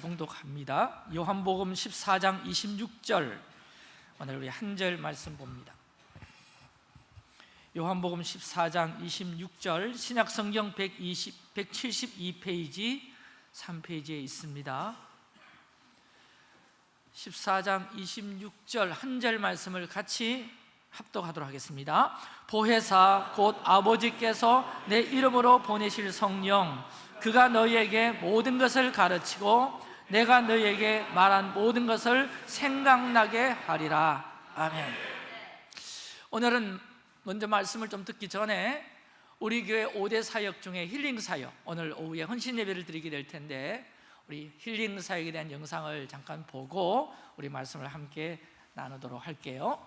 봉독합니다. 요한복음 14장 26절 오늘 우리 한 절 말씀 봅니다. 요한복음 14장 26절 신약 성경 120 172페이지 3페이지에 있습니다. 14장 26절 한 절 말씀을 같이 합독하도록 하겠습니다. 보혜사 곧 아버지께서 내 이름으로 보내실 성령 그가 너희에게 모든 것을 가르치고 내가 너희에게 말한 모든 것을 생각나게 하리라. 아멘. 오늘은 먼저 말씀을 좀 듣기 전에 우리 교회 5대 사역 중에 힐링 사역 오늘 오후에 헌신 예배를 드리게 될 텐데 우리 힐링 사역에 대한 영상을 잠깐 보고 우리 말씀을 함께 나누도록 할게요.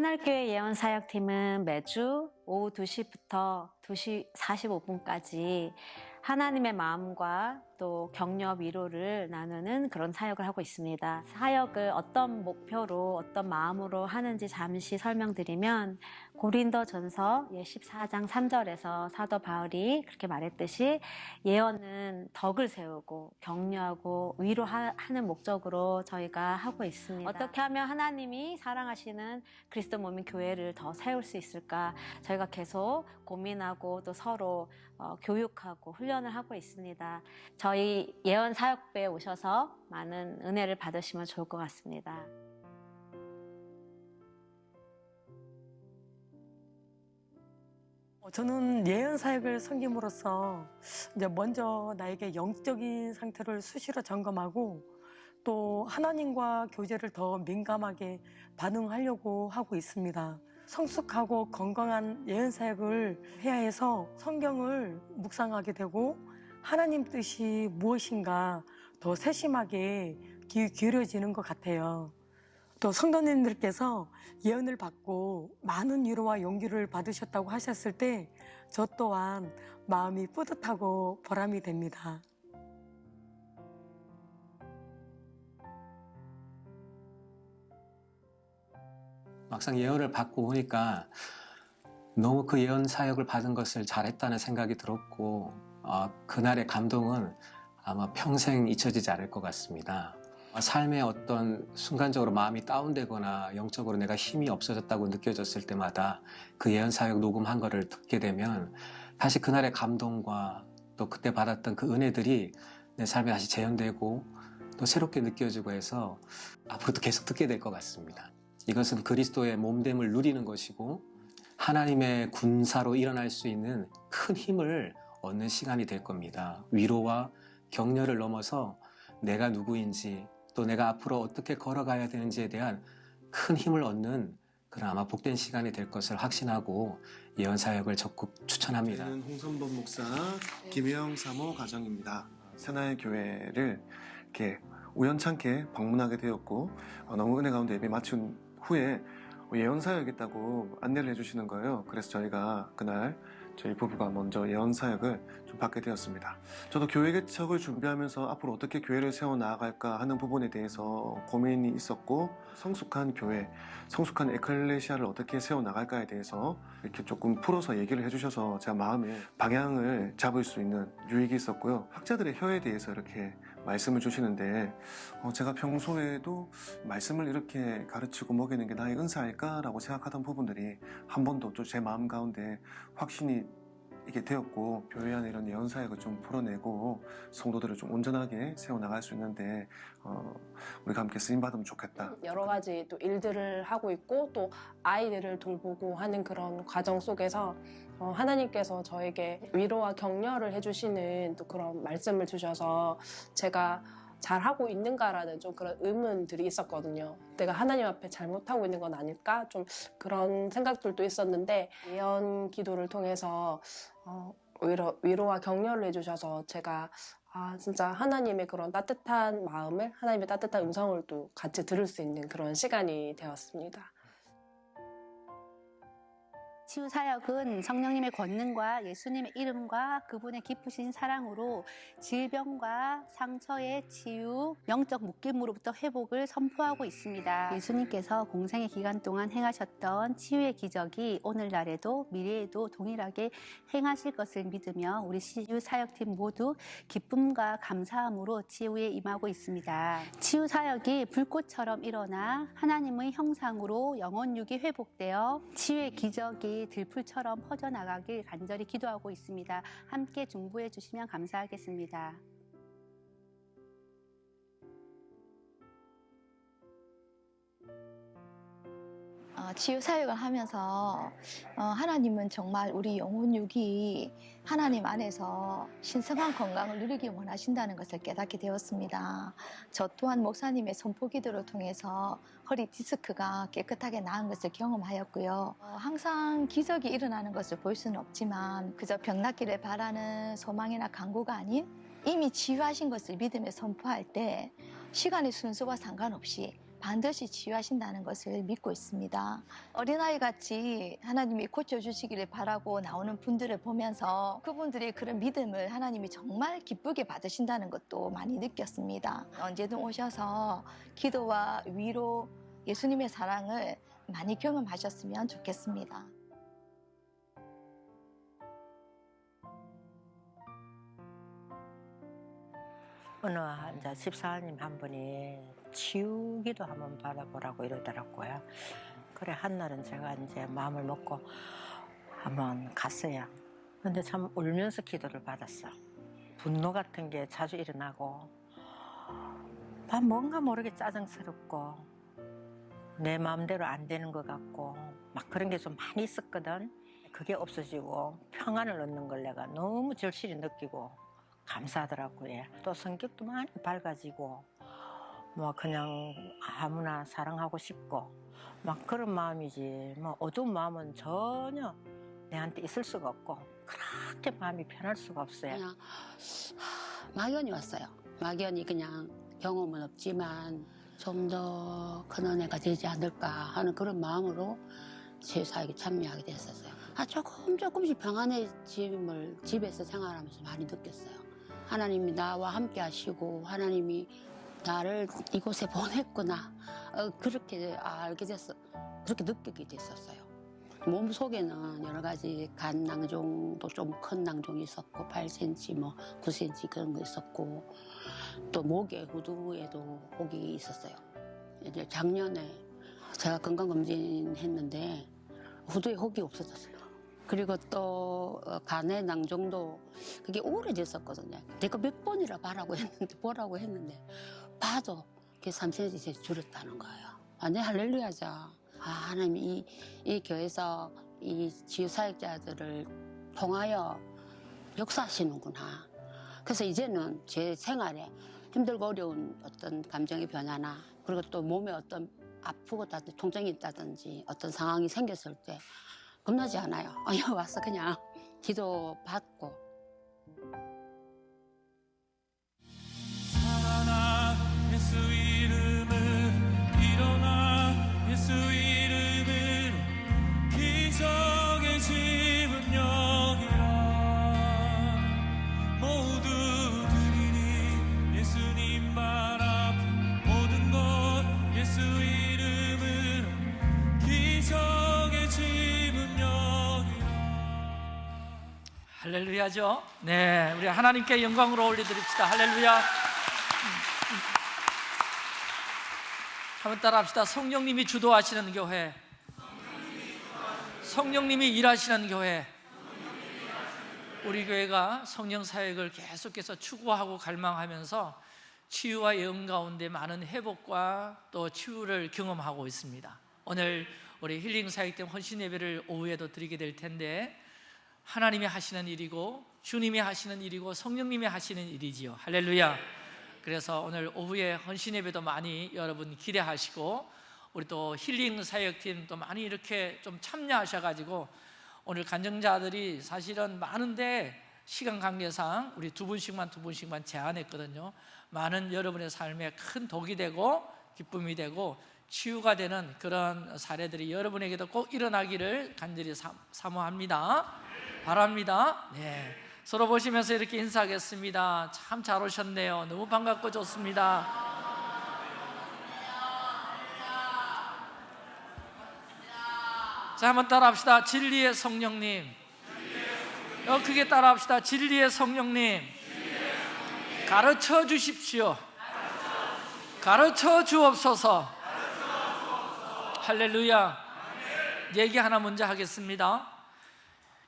새날교회 예언사역팀은 매주 오후 2시부터 2시 45분까지 하나님의 마음과 또 격려 위로를 나누는 그런 사역을 하고 있습니다. 사역을 어떤 목표로 어떤 마음으로 하는지 잠시 설명드리면 고린도 전서 14장 3절에서 사도 바울이 그렇게 말했듯이 예언은 덕을 세우고 격려하고 위로하는 목적으로 저희가 하고 있습니다. 어떻게 하면 하나님이 사랑하시는 그리스도 몸인 교회를 더 세울 수 있을까 저희가 계속 고민하고 또 서로 어, 교육하고 훈련을 하고 있습니다. 저희 예언 사역부에 오셔서 많은 은혜를 받으시면 좋을 것 같습니다. 어, 저는 예언 사역을 섬김으로써 이제 먼저 나에게 영적인 상태를 수시로 점검하고 또 하나님과 교제를 더 민감하게 반응하려고 하고 있습니다. 성숙하고 건강한 예언 사역을 해야 해서 성경을 묵상하게 되고 하나님 뜻이 무엇인가 더 세심하게 귀 기울여지는 것 같아요. 또 성도님들께서 예언을 받고 많은 위로와 용기를 받으셨다고 하셨을 때 저 또한 마음이 뿌듯하고 보람이 됩니다. 막상 예언을 받고 오니까 너무 그 예언 사역을 받은 것을 잘했다는 생각이 들었고 어, 그날의 감동은 아마 평생 잊혀지지 않을 것 같습니다. 삶의 어떤 순간적으로 마음이 다운되거나 영적으로 내가 힘이 없어졌다고 느껴졌을 때마다 그 예언 사역 녹음한 거를 듣게 되면 다시 그날의 감동과 또 그때 받았던 그 은혜들이 내 삶에 다시 재현되고 또 새롭게 느껴지고 해서 앞으로도 계속 듣게 될 것 같습니다. 이것은 그리스도의 몸됨을 누리는 것이고 하나님의 군사로 일어날 수 있는 큰 힘을 얻는 시간이 될 겁니다. 위로와 격려를 넘어서 내가 누구인지 또 내가 앞으로 어떻게 걸어가야 되는지에 대한 큰 힘을 얻는 그런 아마 복된 시간이 될 것을 확신하고 예언 사역을 적극 추천합니다. 저는 홍선범 목사 김혜영 사모 가정입니다. 새나의 교회를 이렇게 우연찮게 방문하게 되었고 어, 너무 은혜 가운데 예배 마친 후에 예언 사역이겠다고 안내를 해주시는 거예요. 그래서 저희가 그날 저희 부부가 먼저 예언 사역을 좀 받게 되었습니다. 저도 교회 개척을 준비하면서 앞으로 어떻게 교회를 세워 나아갈까 하는 부분에 대해서 고민이 있었고 성숙한 교회, 성숙한 에클레시아를 어떻게 세워 나갈까에 대해서 이렇게 조금 풀어서 얘기를 해주셔서 제가 마음에 방향을 잡을 수 있는 유익이 있었고요. 학자들의 혀에 대해서 이렇게 말씀을 주시는데 어, 제가 평소에도 말씀을 이렇게 가르치고 먹이는 게 나의 은사일까라고 생각하던 부분들이 한 번도 또 제 마음 가운데 확신이 이게 되었고 교회 안에 이런 예언 사역을 좀 풀어내고 성도들을 좀 온전하게 세워 나갈 수 있는데 어, 우리가 함께 쓰임 받으면 좋겠다. 여러 가지 또 일들을 하고 있고 또 아이들을 돌보고 하는 그런 과정 속에서 어, 하나님께서 저에게 위로와 격려를 해주시는 또 그런 말씀을 주셔서 제가 잘하고 있는가라는 좀 그런 의문들이 있었거든요. 내가 하나님 앞에 잘못하고 있는 건 아닐까? 좀 그런 생각들도 있었는데 예언 기도를 통해서 어, 오히려 위로와 격려를 해주셔서 제가 아, 진짜 하나님의 그런 따뜻한 마음을, 하나님의 따뜻한 음성을 또 같이 들을 수 있는 그런 시간이 되었습니다. 치유 사역은 성령님의 권능과 예수님의 이름과 그분의 깊으신 사랑으로 질병과 상처의 치유, 영적 묶임으로부터 회복을 선포하고 있습니다. 예수님께서 공생의 기간 동안 행하셨던 치유의 기적이 오늘날에도 미래에도 동일하게 행하실 것을 믿으며 우리 치유 사역팀 모두 기쁨과 감사함으로 치유에 임하고 있습니다. 치유 사역이 불꽃처럼 일어나 하나님의 형상으로 영혼육이 회복되어 치유의 기적이 들풀처럼 퍼져나가길 간절히 기도하고 있습니다. 함께 중보해 주시면 감사하겠습니다. 어, 치유 사역을 하면서 어, 하나님은 정말 우리 영혼육이 하나님 안에서 신성한 건강을 누리기 원하신다는 것을 깨닫게 되었습니다. 저 또한 목사님의 선포 기도를 통해서 허리 디스크가 깨끗하게 나은 것을 경험하였고요. 어, 항상 기적이 일어나는 것을 볼 수는 없지만 그저 병 낫기를 바라는 소망이나 간구가 아닌 이미 치유하신 것을 믿으며 선포할 때 시간의 순서와 상관없이 반드시 치유하신다는 것을 믿고 있습니다. 어린아이 같이 하나님이 고쳐주시기를 바라고 나오는 분들을 보면서 그분들의 그런 믿음을 하나님이 정말 기쁘게 받으신다는 것도 많이 느꼈습니다. 언제든 오셔서 기도와 위로 예수님의 사랑을 많이 경험하셨으면 좋겠습니다. 어느 이제 집사님 한 분이 치우기도 한번 받아보라고 이러더라고요. 그래 한날은 제가 이제 마음을 먹고 한번 갔어요. 근데 참 울면서 기도를 받았어. 분노 같은 게 자주 일어나고 막 뭔가 모르게 짜증스럽고 내 마음대로 안 되는 것 같고 막 그런 게 좀 많이 있었거든. 그게 없어지고 평안을 얻는 걸 내가 너무 절실히 느끼고 감사하더라고요. 또 성격도 많이 밝아지고 뭐 그냥 아무나 사랑하고 싶고 막 그런 마음이지 뭐 어두운 마음은 전혀 내한테 있을 수가 없고 그렇게 마음이 편할 수가 없어요. 그냥 하, 막연히 왔어요. 막연히 그냥 경험은 없지만 좀 더 큰 은혜가 되지 않을까 하는 그런 마음으로 제사에게 참여하게 됐었어요. 아, 조금 조금씩 평안해짐을 집에서 생활하면서 많이 느꼈어요. 하나님이 나와 함께 하시고 하나님이 나를 이곳에 보냈구나 어, 그렇게 알게 됐어 그렇게 느끼게 됐었어요. 몸 속에는 여러 가지 간 낭종도 좀 큰 낭종이 있었고 8cm 뭐 9cm 그런 거 있었고 또 목에 후두에도 혹이 있었어요. 이제 작년에 제가 건강검진 했는데 후두에 혹이 없어졌어요. 그리고 또 어, 간의 낭종도 그게 오래됐었거든요. 내가 몇 번이라 봐라고 했는데 보라고 했는데 봐도 그게 3cm 줄었다는 거예요. 완전 할렐루야죠. 아, 하나님 이, 이 교회에서 이 지유 사역자들을 통하여 역사하시는구나. 그래서 이제는 제 생활에 힘들고 어려운 어떤 감정의 변화나 그리고 또 몸에 어떤 아프고 다든지 통증이 있다든지 어떤 상황이 생겼을 때 겁나지 않아요. 아, 여기 와서 그냥 기도 받고 할렐루야죠. 네, 우리 하나님께 영광으로 올려드립시다. 할렐루야. 한번 따라합시다. 성령님이 주도하시는 교회. 성령님이 일하시는 교회. 우리 교회가 성령 사역을 계속해서 추구하고 갈망하면서 치유와 예언 가운데 많은 회복과 또 치유를 경험하고 있습니다. 오늘 우리 힐링 사역팀 헌신 예배를 오후에도 드리게 될 텐데 하나님이 하시는 일이고 주님이 하시는 일이고 성령님이 하시는 일이지요. 할렐루야. 그래서 오늘 오후에 헌신 예배도 많이 여러분 기대하시고 우리 또 힐링 사역팀 또 많이 이렇게 좀 참여하셔 가지고 오늘 간증자들이 사실은 많은데 시간 관계상 우리 두 분씩만 두 분씩만 제안했거든요 많은 여러분의 삶에 큰 독이 되고 기쁨이 되고 치유가 되는 그런 사례들이 여러분에게도 꼭 일어나기를 간절히 사- 사모합니다 바랍니다. 네. 서로 보시면서 이렇게 인사하겠습니다. 참 잘 오셨네요. 너무 반갑고 좋습니다. 자 한번 따라합시다. 진리의 성령님. 더 크게 따라합시다. 진리의 성령님. 가르쳐 주십시오. 가르쳐 주옵소서. 할렐루야. 얘기 하나 먼저 하겠습니다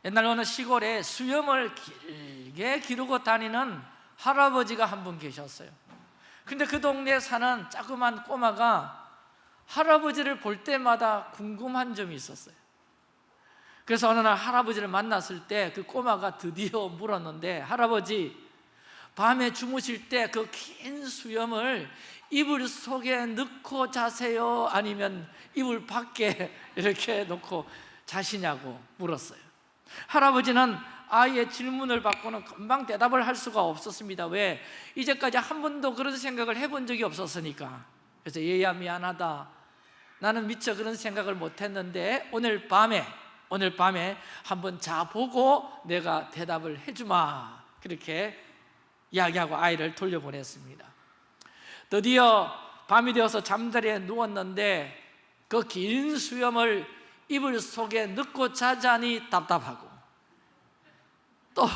옛날 어느 시골에 수염을 길게 기르고 다니는 할아버지가 한 분 계셨어요. 근데 그 동네에 사는 자그만 꼬마가 할아버지를 볼 때마다 궁금한 점이 있었어요. 그래서 어느 날 할아버지를 만났을 때 그 꼬마가 드디어 물었는데 할아버지 밤에 주무실 때 그 긴 수염을 이불 속에 넣고 자세요? 아니면 이불 밖에 이렇게 놓고 자시냐고 물었어요 할아버지는 아이의 질문을 받고는 금방 대답을 할 수가 없었습니다. 왜? 이제까지 한 번도 그런 생각을 해본 적이 없었으니까. 그래서 얘야 미안하다. 나는 미처 그런 생각을 못했는데 오늘 밤에 오늘 밤에 한번 자보고 내가 대답을 해주마. 그렇게 이야기하고 아이를 돌려보냈습니다. 드디어 밤이 되어서 잠자리에 누웠는데 그 긴 수염을 이불 속에 넣고 자자니 답답하고 또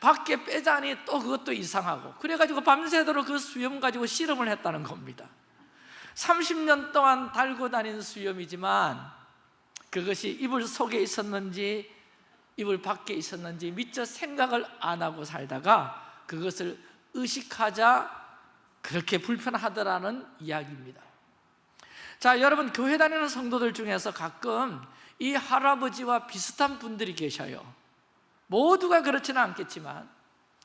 밖에 빼자니 또 그것도 이상하고 그래가지고 밤새도록 그 수염 가지고 실험을 했다는 겁니다. 30년 동안 달고 다닌 수염이지만 그것이 이불 속에 있었는지 이불 밖에 있었는지 미처 생각을 안 하고 살다가 그것을 의식하자 그렇게 불편하더라는 이야기입니다 자 여러분 교회 다니는 성도들 중에서 가끔 이 할아버지와 비슷한 분들이 계셔요. 모두가 그렇지는 않겠지만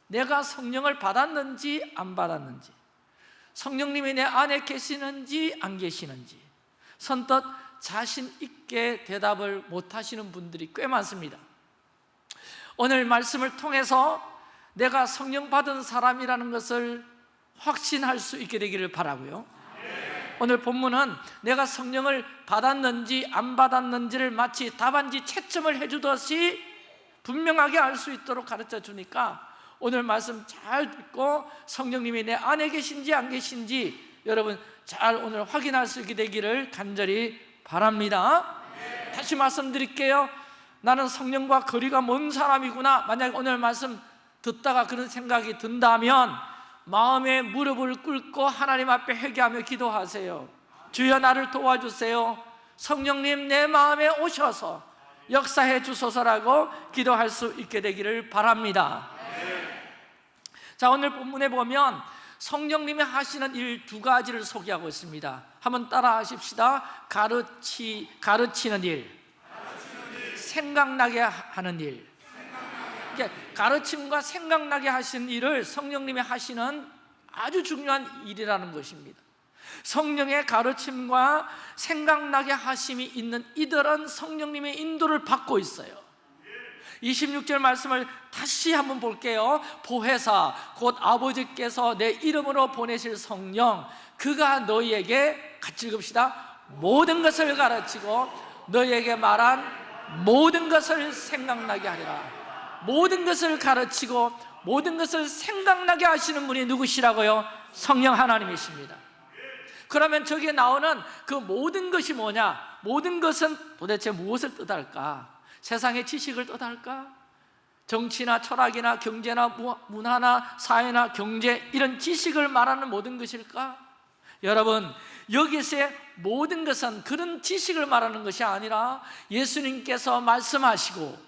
내가 성령을 받았는지 안 받았는지 성령님이 내 안에 계시는지 안 계시는지 선뜻 자신 있게 대답을 못 하시는 분들이 꽤 많습니다. 오늘 말씀을 통해서 내가 성령 받은 사람이라는 것을 확신할 수 있게 되기를 바라고요 오늘 본문은 내가 성령을 받았는지 안 받았는지를 마치 답안지 채점을 해주듯이 분명하게 알 수 있도록 가르쳐 주니까 오늘 말씀 잘 듣고 성령님이 내 안에 계신지 안 계신지 여러분 잘 오늘 확인할 수 있게 되기를 간절히 바랍니다. 다시 말씀드릴게요. 나는 성령과 거리가 먼 사람이구나. 만약 오늘 말씀 듣다가 그런 생각이 든다면 마음에 무릎을 꿇고 하나님 앞에 회개하며 기도하세요. 주여 나를 도와주세요. 성령님 내 마음에 오셔서 역사해 주소서라고 기도할 수 있게 되기를 바랍니다. 자 오늘 본문에 보면 성령님이 하시는 일 두 가지를 소개하고 있습니다. 한번 따라 하십시다. 가르치, 가르치는 일. 생각나게 하는 일 가르침과 생각나게 하시는 일을 성령님이 하시는 아주 중요한 일이라는 것입니다. 성령의 가르침과 생각나게 하심이 있는 이들은 성령님의 인도를 받고 있어요. 26절 말씀을 다시 한번 볼게요. 보혜사 곧 아버지께서 내 이름으로 보내실 성령 그가 너희에게 같이 읽읍시다. 모든 것을 가르치고 너희에게 말한 모든 것을 생각나게 하리라 모든 것을 가르치고 모든 것을 생각나게 하시는 분이 누구시라고요? 성령 하나님이십니다 그러면 저기에 나오는 그 모든 것이 뭐냐? 모든 것은 도대체 무엇을 뜻할까? 세상의 지식을 뜻할까? 정치나 철학이나 경제나 문화나 사회나 경제 이런 지식을 말하는 모든 것일까? 여러분 여기서의 모든 것은 그런 지식을 말하는 것이 아니라 예수님께서 말씀하시고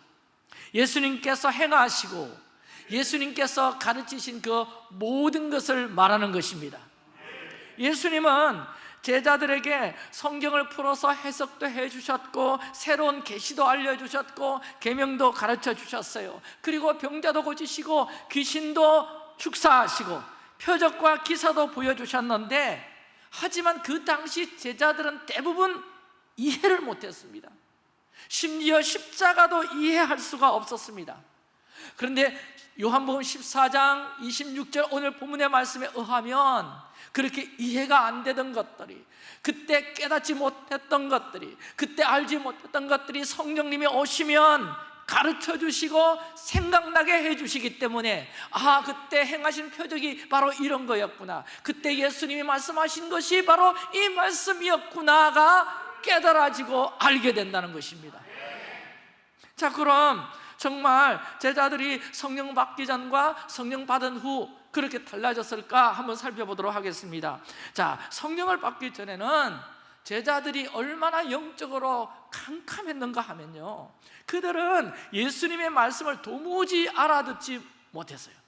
예수님께서 행하시고 예수님께서 가르치신 그 모든 것을 말하는 것입니다. 예수님은 제자들에게 성경을 풀어서 해석도 해주셨고 새로운 계시도 알려주셨고 계명도 가르쳐 주셨어요. 그리고 병자도 고치시고 귀신도 축사하시고 표적과 기사도 보여주셨는데 하지만 그 당시 제자들은 대부분 이해를 못했습니다 심지어 십자가도 이해할 수가 없었습니다. 그런데 요한복음 14장 26절 오늘 본문의 말씀에 의하면 그렇게 이해가 안 되던 것들이 그때 깨닫지 못했던 것들이 그때 알지 못했던 것들이 성령님이 오시면 가르쳐 주시고 생각나게 해 주시기 때문에 아 그때 행하신 표적이 바로 이런 거였구나. 그때 예수님이 말씀하신 것이 바로 이 말씀이었구나가 깨달아지고 알게 된다는 것입니다. 자 그럼 정말 제자들이 성령 받기 전과 성령 받은 후 그렇게 달라졌을까 한번 살펴보도록 하겠습니다. 자 성령을 받기 전에는 제자들이 얼마나 영적으로 캄캄했는가 하면요. 그들은 예수님의 말씀을 도무지 알아듣지 못했어요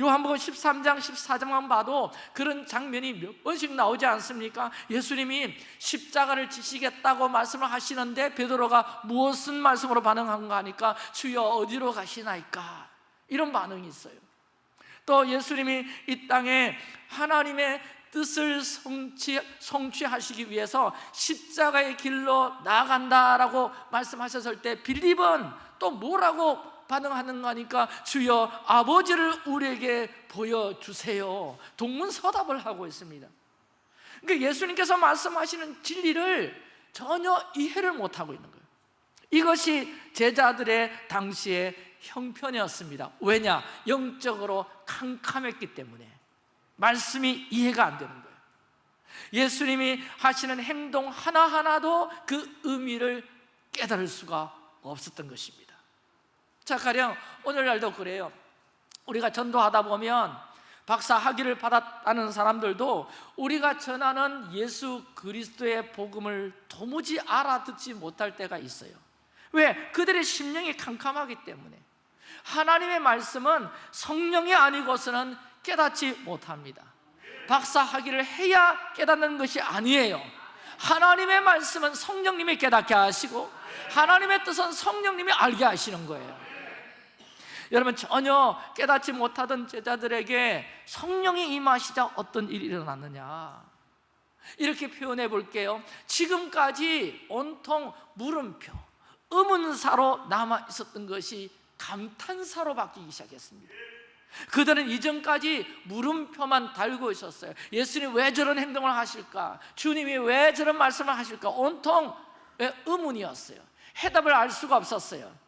요한복음 13장 14장만 봐도 그런 장면이 몇 번씩 나오지 않습니까? 예수님이 십자가를 지시겠다고 말씀을 하시는데 베드로가 무엇은 말씀으로 반응한가 하니까 주여 어디로 가시나이까? 이런 반응이 있어요. 또 예수님이 이 땅에 하나님의 뜻을 성취, 성취하시기 위해서 십자가의 길로 나아간다라고 말씀하셨을 때 빌립은 또 뭐라고 반응하는가 하니까 주여 아버지를 우리에게 보여주세요. 동문서답을 하고 있습니다. 그러니까 예수님께서 말씀하시는 진리를 전혀 이해를 못하고 있는 거예요. 이것이 제자들의 당시의 형편이었습니다. 왜냐? 영적으로 캄캄했기 때문에. 말씀이 이해가 안 되는 거예요. 예수님이 하시는 행동 하나하나도 그 의미를 깨달을 수가 없었던 것입니다 자 가령 오늘날도 그래요. 우리가 전도하다 보면 박사 학위를 받았다는 사람들도 우리가 전하는 예수 그리스도의 복음을 도무지 알아듣지 못할 때가 있어요. 왜? 그들의 심령이 캄캄하기 때문에. 하나님의 말씀은 성령이 아니고서는 깨닫지 못합니다. 박사 학위를 해야 깨닫는 것이 아니에요. 하나님의 말씀은 성령님이 깨닫게 하시고 하나님의 뜻은 성령님이 알게 하시는 거예요 여러분 전혀 깨닫지 못하던 제자들에게 성령이 임하시자 어떤 일이 일어났느냐? 이렇게 표현해 볼게요. 지금까지 온통 물음표, 의문사로 남아 있었던 것이 감탄사로 바뀌기 시작했습니다. 그들은 이전까지 물음표만 달고 있었어요. 예수님 왜 저런 행동을 하실까? 주님이 왜 저런 말씀을 하실까? 온통 의문이었어요? 해답을 알 수가 없었어요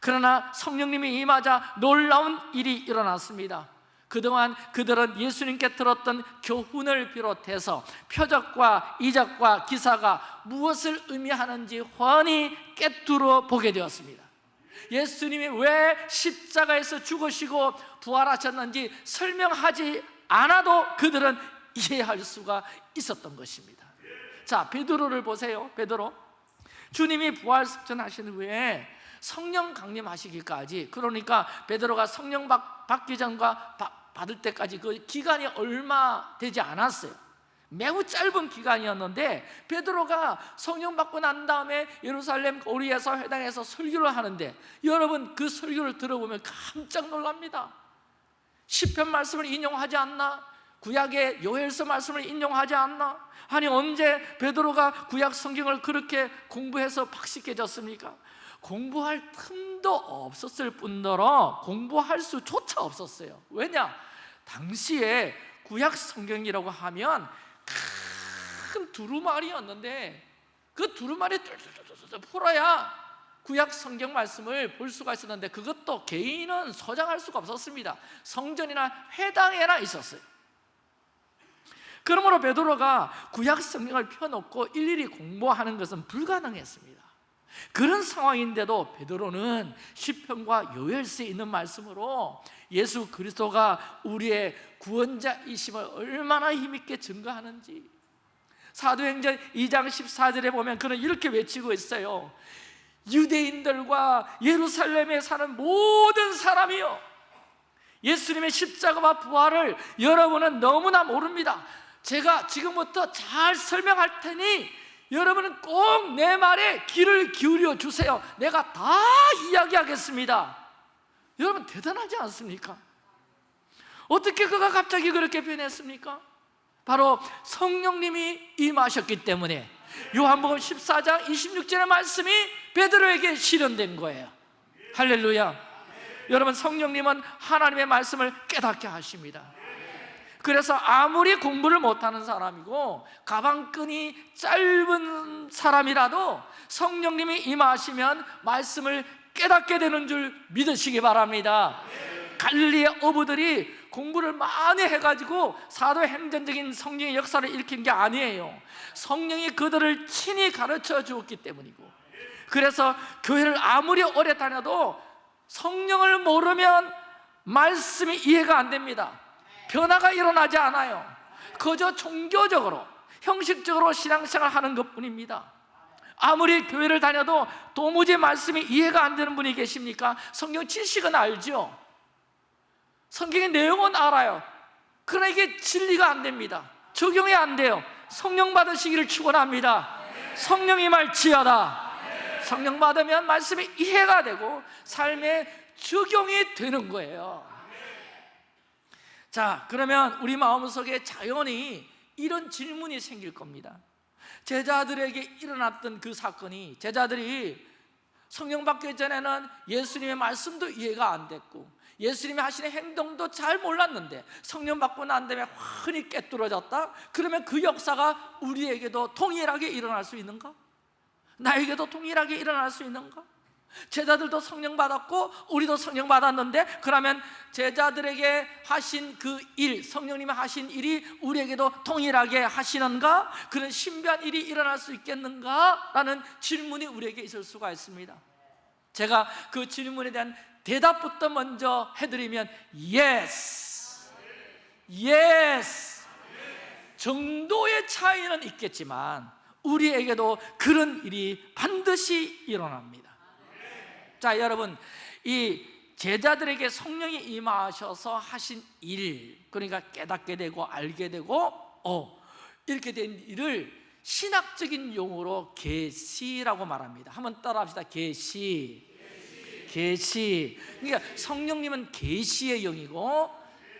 그러나 성령님이 임하자 놀라운 일이 일어났습니다. 그동안 그들은 예수님께 들었던 교훈을 비롯해서 표적과 이적과 기사가 무엇을 의미하는지 훤히 깨뚫어 보게 되었습니다. 예수님이 왜 십자가에서 죽으시고 부활하셨는지 설명하지 않아도 그들은 이해할 수가 있었던 것입니다. 자 베드로를 보세요. 베드로. 주님이 부활승천하신 후에 성령 강림하시기까지 그러니까 베드로가 성령 받, 받기 전과 받, 받을 때까지 그 기간이 얼마 되지 않았어요 매우 짧은 기간이었는데 베드로가 성령 받고 난 다음에 예루살렘 오리에서 회당에서 설교를 하는데 여러분 그 설교를 들어보면 깜짝 놀랍니다 시편 말씀을 인용하지 않나? 구약의 요엘서 말씀을 인용하지 않나? 아니 언제 베드로가 구약 성경을 그렇게 공부해서 박식해졌습니까? 공부할 틈도 없었을 뿐더러 공부할 수조차 없었어요. 왜냐? 당시에 구약 성경이라고 하면 큰 두루마리였는데 그 두루마리 풀어야 구약 성경 말씀을 볼 수가 있었는데 그것도 개인은 소장할 수가 없었습니다. 성전이나 회당에나 있었어요. 그러므로 베드로가 구약 성경을 펴놓고 일일이 공부하는 것은 불가능했습니다 그런 상황인데도 베드로는 시편과 요엘서에 있는 말씀으로 예수 그리스도가 우리의 구원자이심을 얼마나 힘있게 증거하는지. 사도행전 2장 14절에 보면 그는 이렇게 외치고 있어요. 유대인들과 예루살렘에 사는 모든 사람이요. 예수님의 십자가와 부활을 여러분은 너무나 모릅니다. 제가 지금부터 잘 설명할 테니 여러분은 꼭 내 말에 귀를 기울여 주세요. 내가 다 이야기하겠습니다. 여러분 대단하지 않습니까? 어떻게 그가 갑자기 그렇게 변했습니까? 바로 성령님이 임하셨기 때문에 요한복음 14장 26절의 말씀이 베드로에게 실현된 거예요. 할렐루야. 여러분 성령님은 하나님의 말씀을 깨닫게 하십니다 그래서 아무리 공부를 못하는 사람이고 가방끈이 짧은 사람이라도 성령님이 임하시면 말씀을 깨닫게 되는 줄 믿으시기 바랍니다. 갈릴리의 어부들이 공부를 많이 해가지고 사도행전적인 성령의 역사를 일으킨 게 아니에요. 성령이 그들을 친히 가르쳐 주었기 때문이고. 그래서 교회를 아무리 오래 다녀도 성령을 모르면 말씀이 이해가 안 됩니다 변화가 일어나지 않아요. 그저 종교적으로 형식적으로 신앙생활 하는 것뿐입니다. 아무리 교회를 다녀도 도무지 말씀이 이해가 안 되는 분이 계십니까? 성경 지식은 알죠? 성경의 내용은 알아요. 그러나 이게 진리가 안 됩니다. 적용이 안 돼요. 성령 받으시기를 축원합니다. 성령이 말지어다 성령 받으면 말씀이 이해가 되고 삶에 적용이 되는 거예요 자 그러면 우리 마음속에 자연히 이런 질문이 생길 겁니다 제자들에게 일어났던 그 사건이 제자들이 성령 받기 전에는 예수님의 말씀도 이해가 안 됐고 예수님이 하시는 행동도 잘 몰랐는데 성령 받고 난 다음에 환히 깨뚫어졌다? 그러면 그 역사가 우리에게도 동일하게 일어날 수 있는가? 나에게도 동일하게 일어날 수 있는가? 제자들도 성령 받았고 우리도 성령 받았는데 그러면 제자들에게 하신 그 일, 성령님이 하신 일이 우리에게도 동일하게 하시는가? 그런 신비한 일이 일어날 수 있겠는가? 라는 질문이 우리에게 있을 수가 있습니다 제가 그 질문에 대한 대답부터 먼저 해드리면 Yes, Yes 정도의 차이는 있겠지만 우리에게도 그런 일이 반드시 일어납니다 자 여러분 이 제자들에게 성령이 임하셔서 하신 일 그러니까 깨닫게 되고 알게 되고 어 이렇게 된 일을 신학적인 용어로 계시라고 말합니다. 한번 따라합시다. 계시. 계시. 그러니까 성령님은 계시의 영이고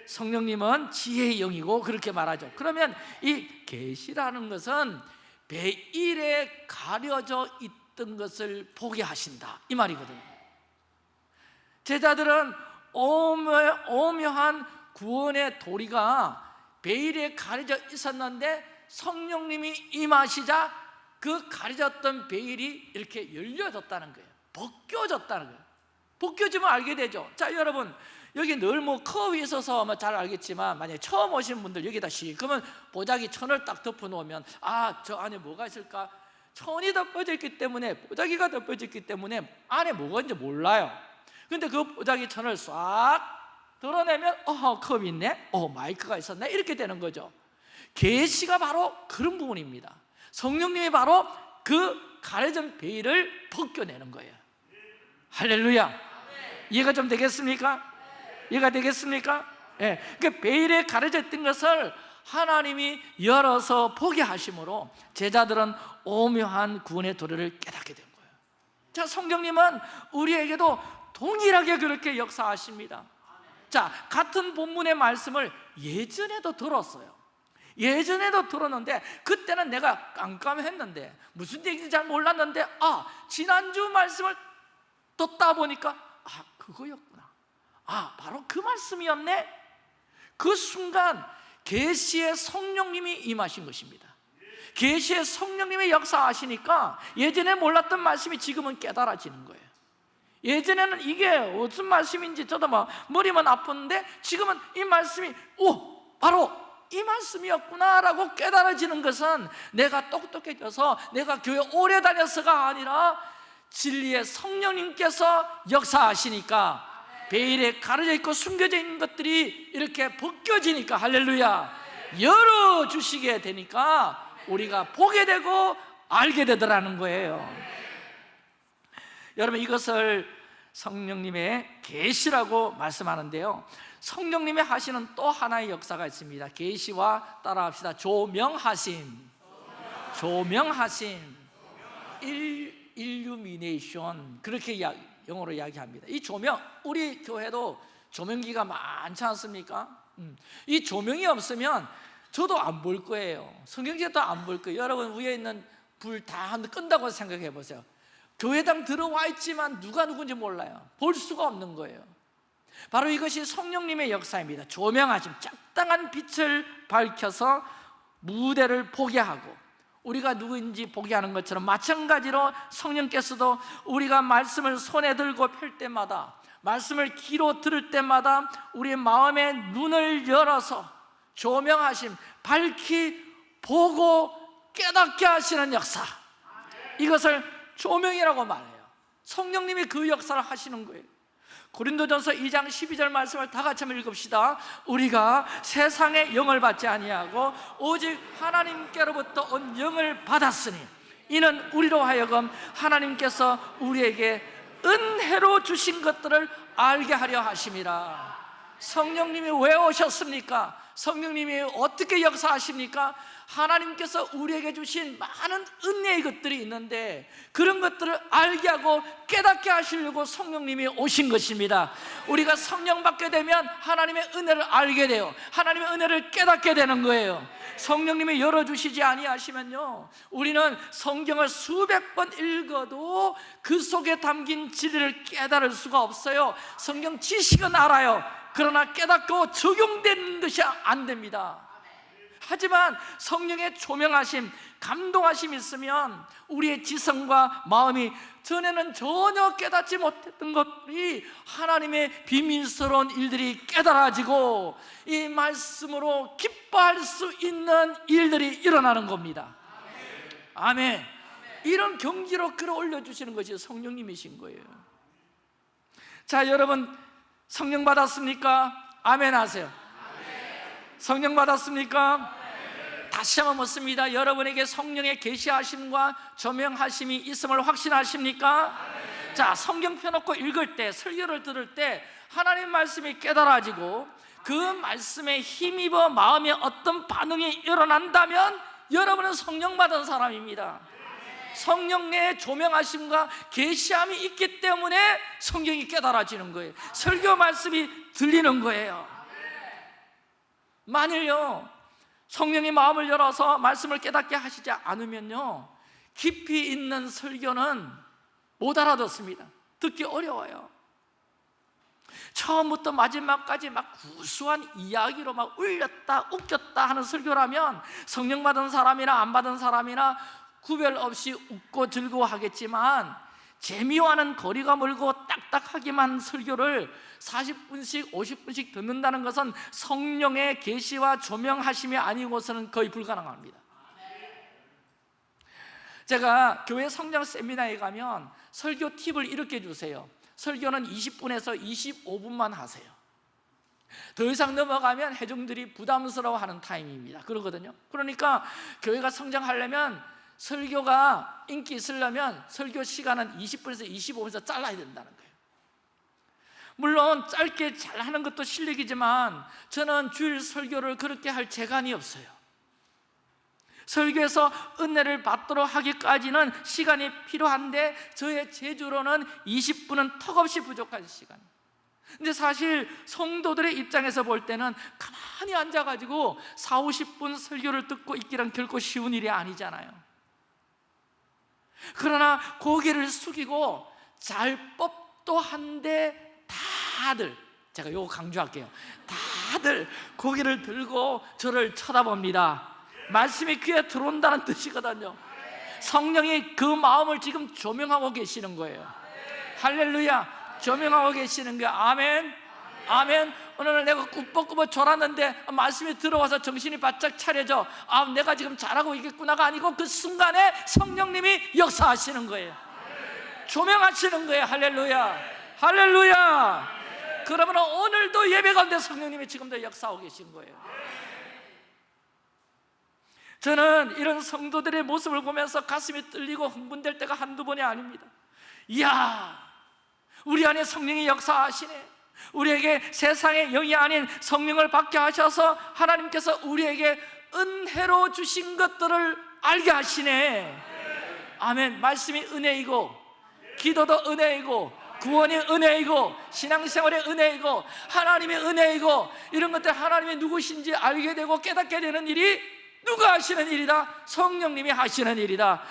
성령님은 지혜의 영이고 그렇게 말하죠. 그러면 이 계시라는 것은 베일에 가려져 있던 것을 보게 하신다. 이 말이거든요 제자들은 오묘, 오묘한 구원의 도리가 베일에 가려져 있었는데 성령님이 임하시자 그 가려졌던 베일이 이렇게 열려졌다는 거예요. 벗겨졌다는 거예요. 벗겨지면 알게 되죠. 자 여러분 여기 늘 뭐 커브에 있어서 아마 잘 알겠지만 만약에 처음 오신 분들 여기다 시 그러면 보자기 천을 딱 덮어 놓으면 아 저 안에 뭐가 있을까? 천이 덮어져 있기 때문에 보자기가 덮어져 있기 때문에 안에 뭐가 있는지 몰라요 근데 그 보자기 천을 싹 드러내면 어 컵이 있네? 어 마이크가 있었네? 이렇게 되는 거죠. 계시가 바로 그런 부분입니다. 성령님이 바로 그 가려진 베일을 벗겨내는 거예요. 할렐루야. 이해가 좀 되겠습니까? 이해가 되겠습니까? 예, 그 베일에 가려져 있던 것을 하나님이 열어서 보게 하심으로 제자들은 오묘한 구원의 도리를 깨닫게 된 거예요. 자 성령님은 우리에게도 동일하게 그렇게 역사하십니다. 자 같은 본문의 말씀을 예전에도 들었어요. 예전에도 들었는데 그때는 내가 깜깜했는데 무슨 얘기인지 잘 몰랐는데 아 지난주 말씀을 듣다 보니까 아 그거였구나. 아 바로 그 말씀이었네. 그 순간 계시의 성령님이 임하신 것입니다. 계시의 성령님이 역사하시니까 예전에 몰랐던 말씀이 지금은 깨달아지는 거예요 예전에는 이게 무슨 말씀인지 저도 막 머리만 아픈데 지금은 이 말씀이 오 바로 이 말씀이었구나라고 깨달아지는 것은 내가 똑똑해져서 내가 교회 오래 다녀서가 아니라 진리의 성령님께서 역사하시니까 베일에 가려져 있고 숨겨져 있는 것들이 이렇게 벗겨지니까 할렐루야 열어주시게 되니까 우리가 보게 되고 알게 되더라는 거예요 여러분 이것을 성령님의 계시라고 말씀하는데요. 성령님이 하시는 또 하나의 역사가 있습니다. 계시와 따라합시다. 조명하심. 조명하심. 일, 일루미네이션. 그렇게 이야, 영어로 이야기합니다. 이 조명 우리 교회도 조명기가 많지 않습니까? 음, 이 조명이 없으면 저도 안 볼 거예요. 성경제도 안 볼 거예요. 여러분 위에 있는 불 다 끈다고 생각해 보세요 교회당 들어와 있지만 누가 누군지 몰라요. 볼 수가 없는 거예요. 바로 이것이 성령님의 역사입니다. 조명하심, 적당한 빛을 밝혀서 무대를 보게 하고 우리가 누구인지 보게 하는 것처럼 마찬가지로 성령께서도 우리가 말씀을 손에 들고 펼 때마다 말씀을 귀로 들을 때마다 우리의 마음의 눈을 열어서 조명하심, 밝히 보고 깨닫게 하시는 역사. 이것을 조명이라고 말해요 성령님이 그 역사를 하시는 거예요 고린도전서 2장 12절 말씀을 다 같이 한번 읽읍시다 우리가 세상의 영을 받지 아니하고 오직 하나님께로부터 온 영을 받았으니 이는 우리로 하여금 하나님께서 우리에게 은혜로 주신 것들을 알게 하려 하심이라 성령님이 왜 오셨습니까? 성령님이 어떻게 역사하십니까? 하나님께서 우리에게 주신 많은 은혜의 것들이 있는데 그런 것들을 알게 하고 깨닫게 하시려고 성령님이 오신 것입니다. 우리가 성령 받게 되면 하나님의 은혜를 알게 돼요. 하나님의 은혜를 깨닫게 되는 거예요. 성령님이 열어주시지 아니하시면요 우리는 성경을 수백 번 읽어도 그 속에 담긴 진리를 깨달을 수가 없어요. 성경 지식은 알아요. 그러나 깨닫고 적용되는 것이 안 됩니다 하지만 성령의 조명하심, 감동하심이 있으면 우리의 지성과 마음이 전에는 전혀 깨닫지 못했던 것들이 하나님의 비밀스러운 일들이 깨달아지고 이 말씀으로 기뻐할 수 있는 일들이 일어나는 겁니다 아멘 이런 경지로 끌어올려 주시는 것이 성령님이신 거예요 자 여러분 성령 받았습니까? 아멘 하세요 성령 받았습니까? 다시 한번 묻습니다. 여러분에게 성령의 계시하심과 조명하심이 있음을 확신하십니까? 자 성경 펴놓고 읽을 때 설교를 들을 때 하나님 말씀이 깨달아지고 그 말씀에 힘입어 마음에 어떤 반응이 일어난다면 여러분은 성령 받은 사람입니다. 성령의 조명하심과 계시함이 있기 때문에 성경이 깨달아지는 거예요. 설교 말씀이 들리는 거예요. 만일요 성령이 마음을 열어서 말씀을 깨닫게 하시지 않으면요 깊이 있는 설교는 못 알아듣습니다. 듣기 어려워요. 처음부터 마지막까지 막 구수한 이야기로 막 울렸다 웃겼다 하는 설교라면 성령 받은 사람이나 안 받은 사람이나 구별 없이 웃고 즐거워하겠지만 재미와는 거리가 멀고 딱딱하기만 한 설교를 40분씩 50분씩 듣는다는 것은 성령의 계시와 조명하심이 아니고서는 거의 불가능합니다. 제가 교회 성장 세미나에 가면 설교 팁을 이렇게 주세요. 설교는 20분에서 25분만 하세요. 더 이상 넘어가면 회중들이 부담스러워하는 타임입니다. 그러거든요. 그러니까 교회가 성장하려면 설교가 인기 있으려면 설교 시간은 20분에서 25분에서 잘라야 된다는 거예요 물론 짧게 잘하는 것도 실력이지만 저는 주일 설교를 그렇게 할 재간이 없어요. 설교에서 은혜를 받도록 하기까지는 시간이 필요한데 저의 제주로는 20분은 턱없이 부족한 시간. 근데 사실 성도들의 입장에서 볼 때는 가만히 앉아가지고 4, 50분 설교를 듣고 있기란 결코 쉬운 일이 아니잖아요. 그러나 고개를 숙이고 잘 법도 한데 다들 제가 요거 강조할게요. 다들 고개를 들고 저를 쳐다봅니다. 말씀이 귀에 들어온다는 뜻이거든요. 성령이 그 마음을 지금 조명하고 계시는 거예요. 할렐루야. 조명하고 계시는 거예요. 아멘. 아멘. 오늘 내가 꾸벅꾸벅 졸았는데 말씀이 들어와서 정신이 바짝 차려져 아 내가 지금 잘하고 있겠구나가 아니고 그 순간에 성령님이 역사하시는 거예요. 조명하시는 거예요. 할렐루야. 할렐루야 그러면 오늘도 예배 가운데 성령님이 지금도 역사하고 계신 거예요. 저는 이런 성도들의 모습을 보면서 가슴이 떨리고 흥분될 때가 한두 번이 아닙니다. 이야 우리 안에 성령이 역사하시네. 우리에게 세상의 영이 아닌 성령을 받게 하셔서 하나님께서 우리에게 은혜로 주신 것들을 알게 하시네. 아멘. 말씀이 은혜이고 기도도 은혜이고 구원이 은혜이고 신앙생활의 은혜이고 하나님의 은혜이고 이런 것들 하나님이 누구신지 알게 되고 깨닫게 되는 일이 누가 하시는 일이다? 성령님이 하시는 일이다.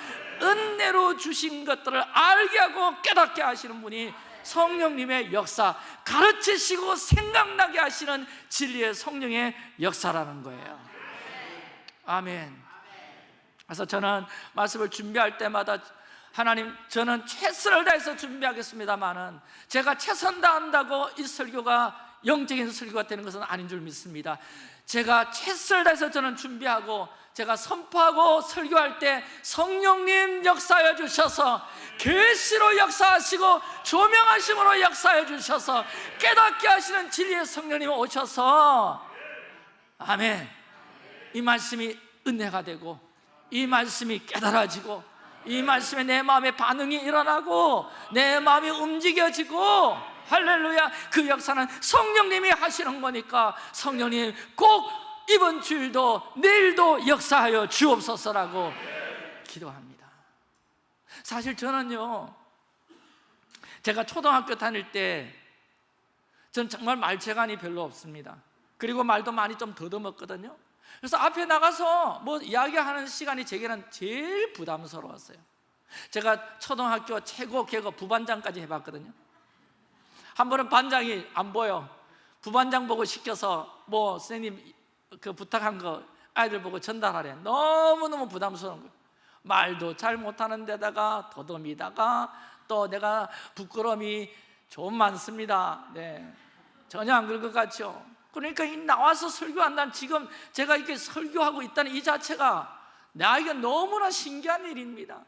은혜로 주신 것들을 알게 하고 깨닫게 하시는 분이 성령님의 역사 가르치시고 생각나게 하시는 진리의 성령의 역사라는 거예요. 아멘. 그래서 저는 말씀을 준비할 때마다 하나님 저는 최선을 다해서 준비하겠습니다만은 제가 최선 다한다고 이 설교가 영적인 설교가 되는 것은 아닌 줄 믿습니다. 제가 최선을 다해서 저는 준비하고 제가 선포하고 설교할 때 성령님 역사해 주셔서 계시로 역사하시고 조명하심으로 역사해 주셔서 깨닫게 하시는 진리의 성령님 오셔서 아멘. 이 말씀이 은혜가 되고 이 말씀이 깨달아지고 이 말씀에 내 마음에 반응이 일어나고 내 마음이 움직여지고 할렐루야 그 역사는 성령님이 하시는 거니까 성령님 꼭 이번 주일도 내일도 역사하여 주옵소서라고 기도합니다. 사실 저는요 제가 초등학교 다닐 때 전 정말 말재간이 별로 없습니다. 그리고 말도 많이 좀 더듬었거든요 그래서 앞에 나가서 뭐 이야기하는 시간이 제게는 제일 부담스러웠어요. 제가 초등학교 최고 계급 부반장까지 해봤거든요. 한 번은 반장이 안 보여. 부반장 보고 시켜서 뭐 선생님 그 부탁한 거 아이들 보고 전달하래. 너무너무 부담스러운 거예요. 말도 잘 못하는 데다가 더듬이다가 또 내가 부끄러움이 좀 많습니다. 네. 전혀 안 그럴 것 같죠 그러니까 이 나와서 설교한다는 지금 제가 이렇게 설교하고 있다는 이 자체가 나에게 너무나 신기한 일입니다.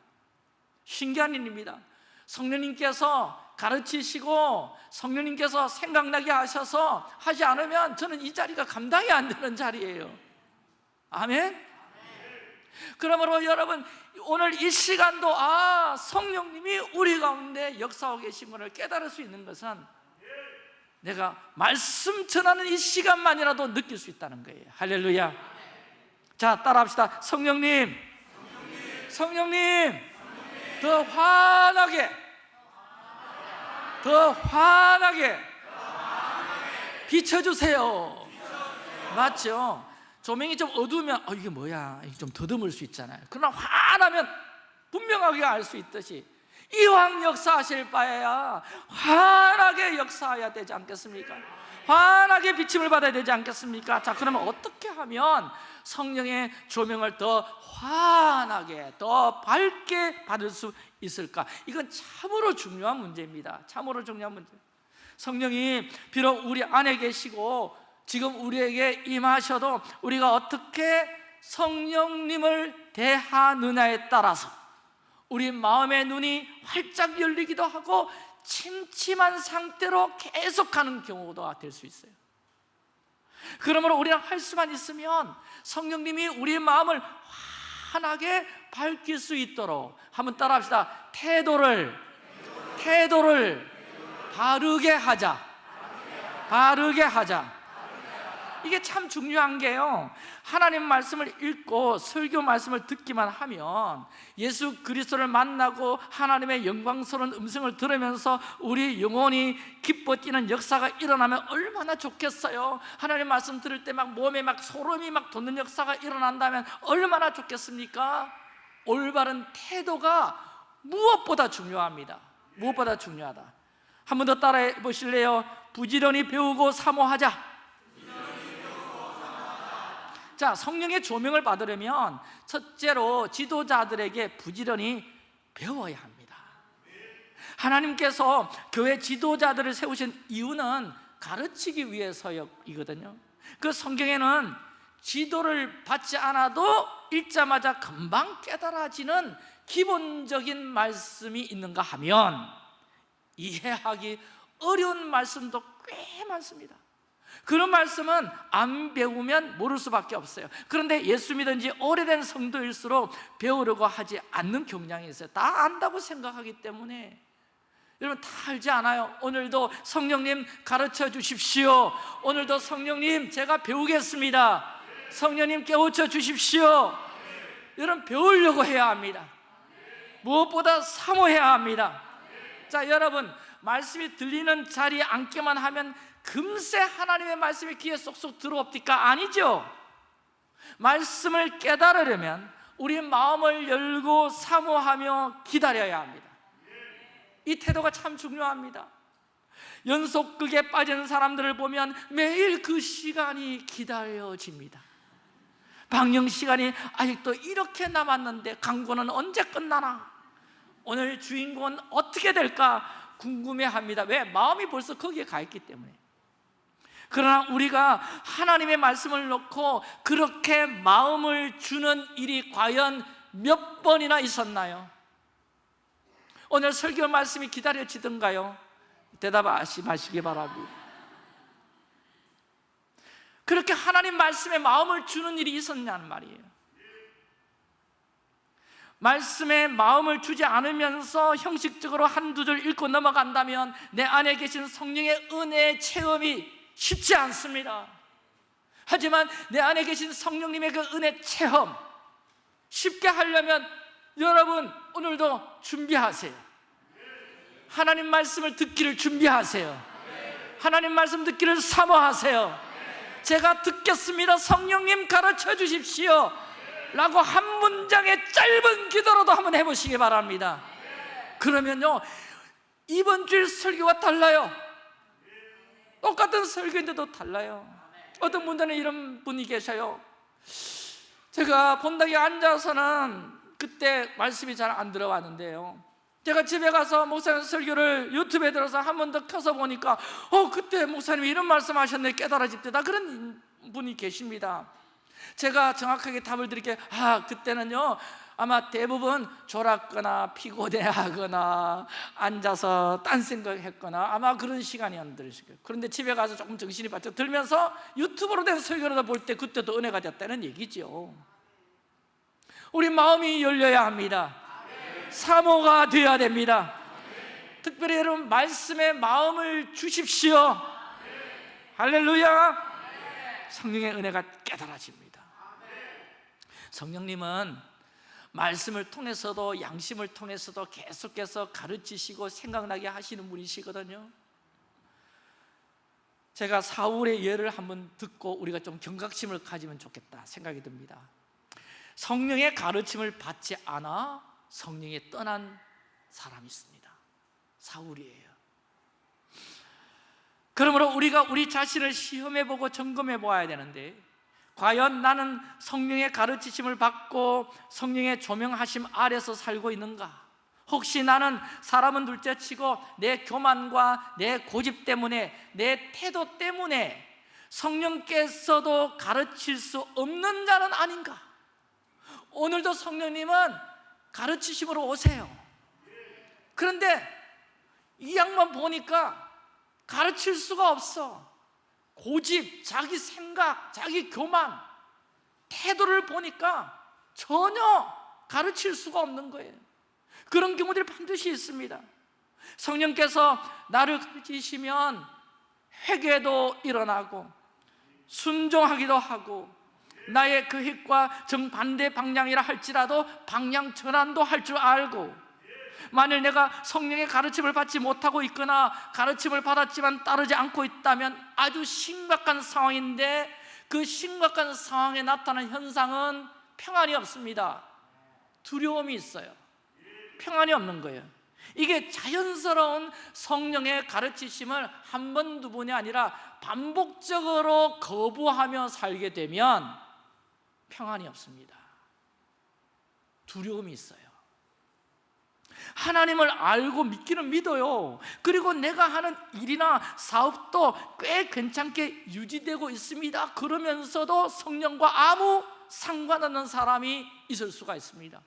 신기한 일입니다. 성령님께서 가르치시고 성령님께서 생각나게 하셔서 하지 않으면 저는 이 자리가 감당이 안 되는 자리예요. 아멘? 그러므로 여러분 오늘 이 시간도 아 성령님이 우리 가운데 역사하고 계신 것을 깨달을 수 있는 것은 내가 말씀 전하는 이 시간만이라도 느낄 수 있다는 거예요. 할렐루야. 자 따라합시다. 성령님. 성령님. 더 환하게. 더 환하게. 비춰주세요. 맞죠? 조명이 좀 어두우면 어, 이게 뭐야? 좀 더듬을 수 있잖아요. 그러나 환하면 분명하게 알 수 있듯이 이왕 역사하실 바에야 환하게 역사해야 되지 않겠습니까? 환하게 비침을 받아야 되지 않겠습니까? 자 그러면 어떻게 하면 성령의 조명을 더 환하게 더 밝게 받을 수 있을까? 이건 참으로 중요한 문제입니다 참으로 중요한 문제 성령이 비록 우리 안에 계시고 지금 우리에게 임하셔도 우리가 어떻게 성령님을 대하느냐에 따라서 우리 마음의 눈이 활짝 열리기도 하고 침침한 상태로 계속하는 경우가 될 수 있어요. 그러므로 우리는 할 수만 있으면 성령님이 우리의 마음을 환하게 밝힐 수 있도록 한번 따라합시다. 태도를 태도를 바르게 하자. 바르게 하자. 이게 참 중요한 게요 하나님 말씀을 읽고 설교 말씀을 듣기만 하면 예수 그리스도를 만나고 하나님의 영광스러운 음성을 들으면서 우리 영혼이 기뻐 뛰는 역사가 일어나면 얼마나 좋겠어요 하나님 말씀 들을 때 막 몸에 막 소름이 막 돋는 역사가 일어난다면 얼마나 좋겠습니까? 올바른 태도가 무엇보다 중요합니다 무엇보다 중요하다 한 번 더 따라해 보실래요? 부지런히 배우고 사모하자 자, 성령의 조명을 받으려면 첫째로 지도자들에게 부지런히 배워야 합니다. 하나님께서 교회 지도자들을 세우신 이유는 가르치기 위해서이거든요. 그 성경에는 지도를 받지 않아도 읽자마자 금방 깨달아지는 기본적인 말씀이 있는가 하면 이해하기 어려운 말씀도 꽤 많습니다. 그런 말씀은 안 배우면 모를 수밖에 없어요. 그런데 예수 믿은 지 오래된 성도일수록 배우려고 하지 않는 경향이 있어요. 다 안다고 생각하기 때문에. 여러분 다 알지 않아요? 오늘도 성령님 가르쳐 주십시오. 오늘도 성령님 제가 배우겠습니다. 성령님 깨우쳐 주십시오. 여러분 배우려고 해야 합니다. 무엇보다 사모해야 합니다. 자 여러분 말씀이 들리는 자리에 앉기만 하면 금세 하나님의 말씀이 귀에 쏙쏙 들어옵니까? 아니죠 말씀을 깨달으려면 우리 마음을 열고 사모하며 기다려야 합니다 이 태도가 참 중요합니다 연속극에 빠진 사람들을 보면 매일 그 시간이 기다려집니다 방영 시간이 아직도 이렇게 남았는데 광고는 언제 끝나나? 오늘 주인공은 어떻게 될까 궁금해합니다 왜? 마음이 벌써 거기에 가 있기 때문에 그러나 우리가 하나님의 말씀을 놓고 그렇게 마음을 주는 일이 과연 몇 번이나 있었나요? 오늘 설교 말씀이 기다려지던가요? 대답하시 마시기 바랍니다 그렇게 하나님 말씀에 마음을 주는 일이 있었냐는 말이에요 말씀에 마음을 주지 않으면서 형식적으로 한두 줄 읽고 넘어간다면 내 안에 계신 성령의 은혜의 체험이 쉽지 않습니다. 하지만 내 안에 계신 성령님의 그 은혜 체험 쉽게 하려면 여러분 오늘도 준비하세요. 하나님 말씀을 듣기를 준비하세요. 하나님 말씀 듣기를 사모하세요. 제가 듣겠습니다. 성령님 가르쳐 주십시오. 라고 한 문장의 짧은 기도로도 한번 해보시기 바랍니다. 그러면요 이번 주일 설교와 달라요 똑같은 설교인데도 달라요. 어떤 분들은 이런 분이 계셔요. 제가 본당에 앉아서는 그때 말씀이 잘 안 들어왔는데요. 제가 집에 가서 목사님 설교를 유튜브에 들어서 한 번 더 켜서 보니까 어 그때 목사님이 이런 말씀 하셨네. 깨달아집니다. 그런 분이 계십니다. 제가 정확하게 답을 드릴게요. 아 그때는요 아마 대부분 졸았거나 피곤해하거나 앉아서 딴 생각했거나 아마 그런 시간이었을 거예요. 그런데 집에 가서 조금 정신이 바짝 들면서 유튜브로 된 설교를 볼 때 그때도 은혜가 됐다는 얘기죠. 우리 마음이 열려야 합니다. 사모가 되어야 됩니다. 특별히 여러분 말씀에 마음을 주십시오. 할렐루야. 성령의 은혜가 깨달아집니다. 성령님은 말씀을 통해서도 양심을 통해서도 계속해서 가르치시고 생각나게 하시는 분이시거든요. 제가 사울의 예를 한번 듣고 우리가 좀 경각심을 가지면 좋겠다 생각이 듭니다. 성령의 가르침을 받지 않아 성령이 떠난 사람이 있습니다. 사울이에요. 그러므로 우리가 우리 자신을 시험해보고 점검해 보아야 되는데 과연 나는 성령의 가르치심을 받고 성령의 조명하심 아래서 살고 있는가? 혹시 나는 사람은 둘째치고 내 교만과 내 고집 때문에 내 태도 때문에 성령께서도 가르칠 수 없는 자는 아닌가? 오늘도 성령님은 가르치심으로 오세요 그런데 이 양만 보니까 가르칠 수가 없어 고집, 자기 생각, 자기 교만 태도를 보니까 전혀 가르칠 수가 없는 거예요. 그런 경우들이 반드시 있습니다. 성령께서 나를 가르치시면 회개도 일어나고 순종하기도 하고 나의 그 힘과 정반대 방향이라 할지라도 방향 전환도 할 줄 알고 만일 내가 성령의 가르침을 받지 못하고 있거나 가르침을 받았지만 따르지 않고 있다면 아주 심각한 상황인데 그 심각한 상황에 나타난 현상은 평안이 없습니다. 두려움이 있어요. 평안이 없는 거예요. 이게 자연스러운 성령의 가르치심을 한 번, 두 번이 아니라 반복적으로 거부하며 살게 되면 평안이 없습니다. 두려움이 있어요 하나님을 알고 믿기는 믿어요. 그리고 내가 하는 일이나 사업도 꽤 괜찮게 유지되고 있습니다. 그러면서도 성령과 아무 상관없는 사람이 있을 수가 있습니다.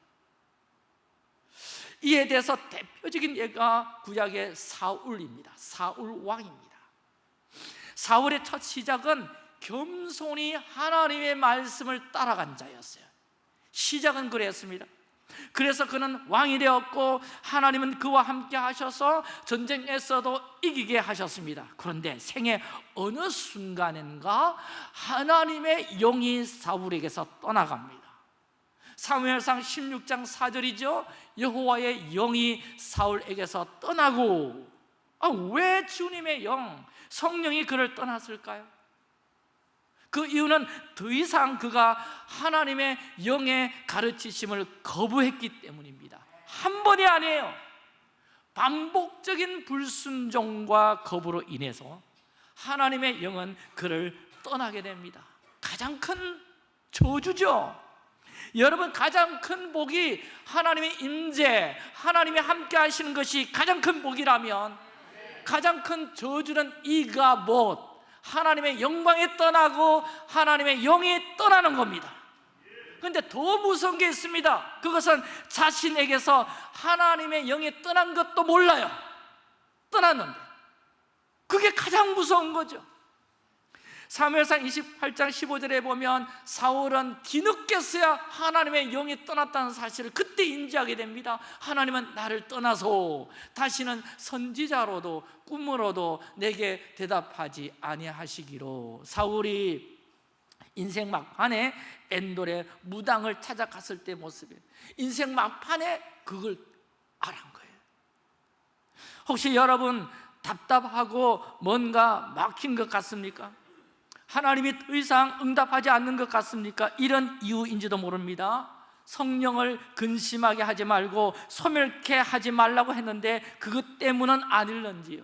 이에 대해서 대표적인 예가 구약의 사울입니다. 사울 왕입니다. 사울의 첫 시작은 겸손히 하나님의 말씀을 따라간 자였어요. 시작은 그랬습니다 그래서 그는 왕이 되었고 하나님은 그와 함께 하셔서 전쟁에서도 이기게 하셨습니다. 그런데 생애 어느 순간인가 하나님의 영이 사울에게서 떠나갑니다. 사무엘상 16장 4절이죠? 여호와의 영이 사울에게서 떠나고 아, 왜 주님의 영, 성령이 그를 떠났을까요? 그 이유는 더 이상 그가 하나님의 영의 가르치심을 거부했기 때문입니다. 한 번이 아니에요. 반복적인 불순종과 거부로 인해서 하나님의 영은 그를 떠나게 됩니다. 가장 큰 저주죠. 여러분 가장 큰 복이 하나님의 임재 하나님이 함께 하시는 것이 가장 큰 복이라면 가장 큰 저주는 이가 못 하나님의 영광에 떠나고 하나님의 영이 떠나는 겁니다. 근데 더 무서운 게 있습니다. 그것은 자신에게서 하나님의 영이 떠난 것도 몰라요. 떠났는데. 그게 가장 무서운 거죠 사무엘상 28장 15절에 보면 사울은 뒤늦게서야 하나님의 영이 떠났다는 사실을 그때 인지하게 됩니다. 하나님은 나를 떠나서 다시는 선지자로도 꿈으로도 내게 대답하지 아니하시기로. 사울이 인생 막판에 엔돌의 무당을 찾아갔을 때 모습에 인생 막판에 그걸 알한 거예요. 혹시 여러분 답답하고 뭔가 막힌 것 같습니까? 하나님이 더 이상 응답하지 않는 것 같습니까? 이런 이유인지도 모릅니다. 성령을 근심하게 하지 말고 소멸케 하지 말라고 했는데 그것 때문은 아닐런지요?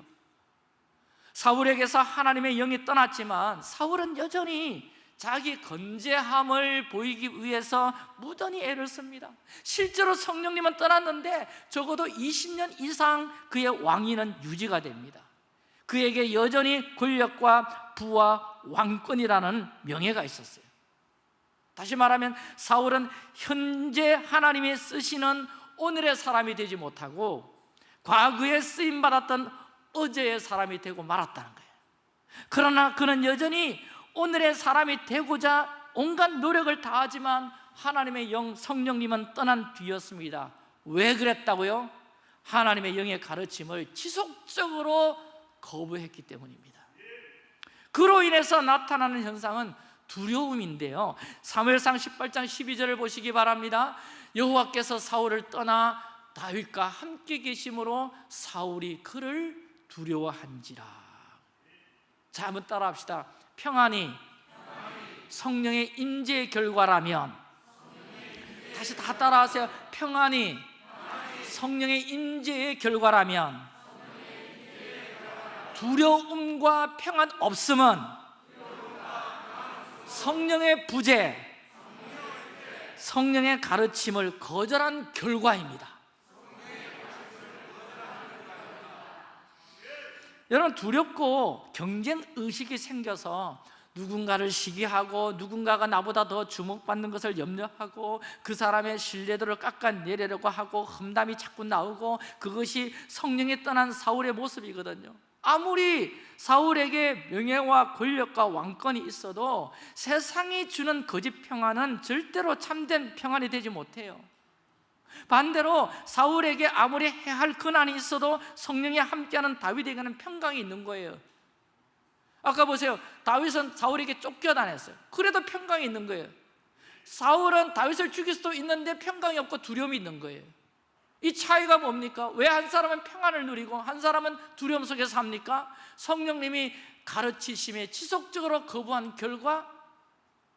사울에게서 하나님의 영이 떠났지만 사울은 여전히 자기 건재함을 보이기 위해서 무던히 애를 씁니다. 실제로 성령님은 떠났는데 적어도 20년 이상 그의 왕위는 유지가 됩니다 그에게 여전히 권력과 부와 왕권이라는 명예가 있었어요. 다시 말하면 사울은 현재 하나님이 쓰시는 오늘의 사람이 되지 못하고 과거에 쓰임받았던 어제의 사람이 되고 말았다는 거예요. 그러나 그는 여전히 오늘의 사람이 되고자 온갖 노력을 다하지만 하나님의 영 성령님은 떠난 뒤였습니다. 왜 그랬다고요? 하나님의 영의 가르침을 지속적으로 거부했기 때문입니다. 그로 인해서 나타나는 현상은 두려움인데요. 사무엘상 18장 12절을 보시기 바랍니다. 여호와께서 사울을 떠나 다윗과 함께 계심으로 사울이 그를 두려워한지라. 자 한번 따라합시다. 평안이 성령의 임재의 결과라면 다시 다 따라하세요. 평안이 성령의 임재의 결과라면 두려움과 평안 없음은 성령의 부재 성령의 가르침을 거절한 결과입니다. 여러분 두렵고 경쟁 의식이 생겨서 누군가를 시기하고 누군가가 나보다 더 주목받는 것을 염려하고 그 사람의 신뢰도를 깎아내리려고 하고 험담이 자꾸 나오고 그것이 성령이 떠난 사울의 모습이거든요 아무리 사울에게 명예와 권력과 왕권이 있어도 세상이 주는 거짓 평안은 절대로 참된 평안이 되지 못해요. 반대로 사울에게 아무리 해할 근한이 있어도 성령이 함께하는 다윗에게는 평강이 있는 거예요. 아까 보세요. 다윗은 사울에게 쫓겨다녔어요. 그래도 평강이 있는 거예요. 사울은 다윗을 죽일 수도 있는데 평강이 없고 두려움이 있는 거예요 이 차이가 뭡니까? 왜 한 사람은 평안을 누리고 한 사람은 두려움 속에서 삽니까? 성령님이 가르치심에 지속적으로 거부한 결과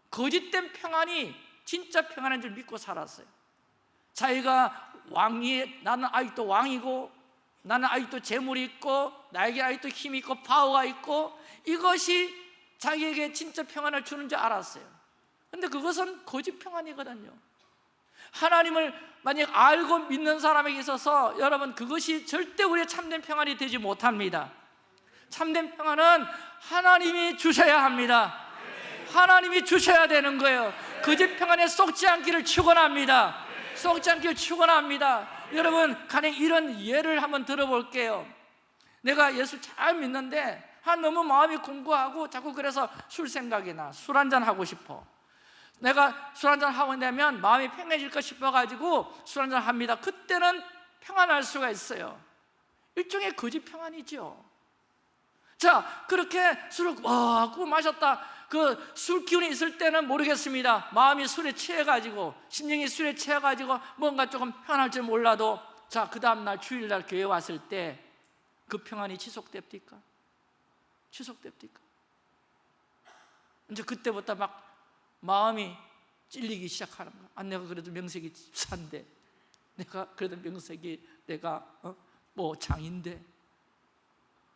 거짓된 평안이 진짜 평안인 줄 믿고 살았어요 자기가 왕이 나는 아직도 왕이고 나는 아직도 재물이 있고 나에게 아직도 힘이 있고 파워가 있고 이것이 자기에게 진짜 평안을 주는 줄 알았어요 근데 그것은 거짓 평안이거든요 하나님을 만약 알고 믿는 사람에게 있어서 여러분 그것이 절대 우리의 참된 평안이 되지 못합니다. 참된 평안은 하나님이 주셔야 합니다. 하나님이 주셔야 되는 거예요. 거짓 평안에 쏙지 않기를 축원합니다. 쏙지 않기를 축원합니다. 여러분 가령 이런 예를 한번 들어볼게요. 내가 예수 잘 믿는데 한 너무 마음이 공고하고 자꾸 그래서 술 생각이 나. 술 한잔 하고 싶어 내가 술 한잔 하고 되면 마음이 평해질까 싶어가지고 술 한잔 합니다. 그때는 평안할 수가 있어요. 일종의 거짓 평안이죠. 자 그렇게 술을 와꾸 마셨다. 그 술 기운이 있을 때는 모르겠습니다. 마음이 술에 취해가지고 심령이 술에 취해가지고 뭔가 조금 편할 줄 몰라도 자 그 다음날 주일날 교회 왔을 때 그 평안이 지속됩니까? 지속됩니까? 이제 그때부터 막 마음이 찔리기 시작하는 거야. 아, 내가 그래도 명색이 집사인데. 내가 그래도 명색이 내가 어? 뭐 장인데.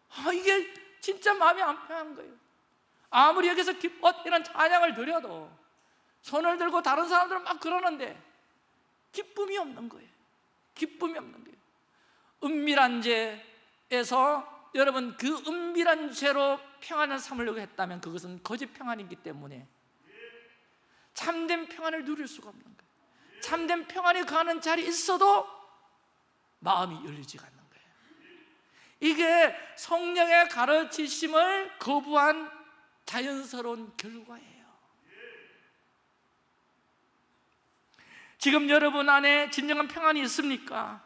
아, 이게 진짜 마음이 안 편한 거예요. 아무리 여기서 기뻐 이런 찬양을 드려도 손을 들고 다른 사람들은 막 그러는데 기쁨이 없는 거예요. 기쁨이 없는 거예요. 은밀한 죄에서 여러분 그 은밀한 죄로 평안을 삼으려고 했다면 그것은 거짓 평안이기 때문에 참된 평안을 누릴 수가 없는 거예요 참된 평안이 가는 자리에 있어도 마음이 열리지가 않는 거예요 이게 성령의 가르치심을 거부한 자연스러운 결과예요 지금 여러분 안에 진정한 평안이 있습니까?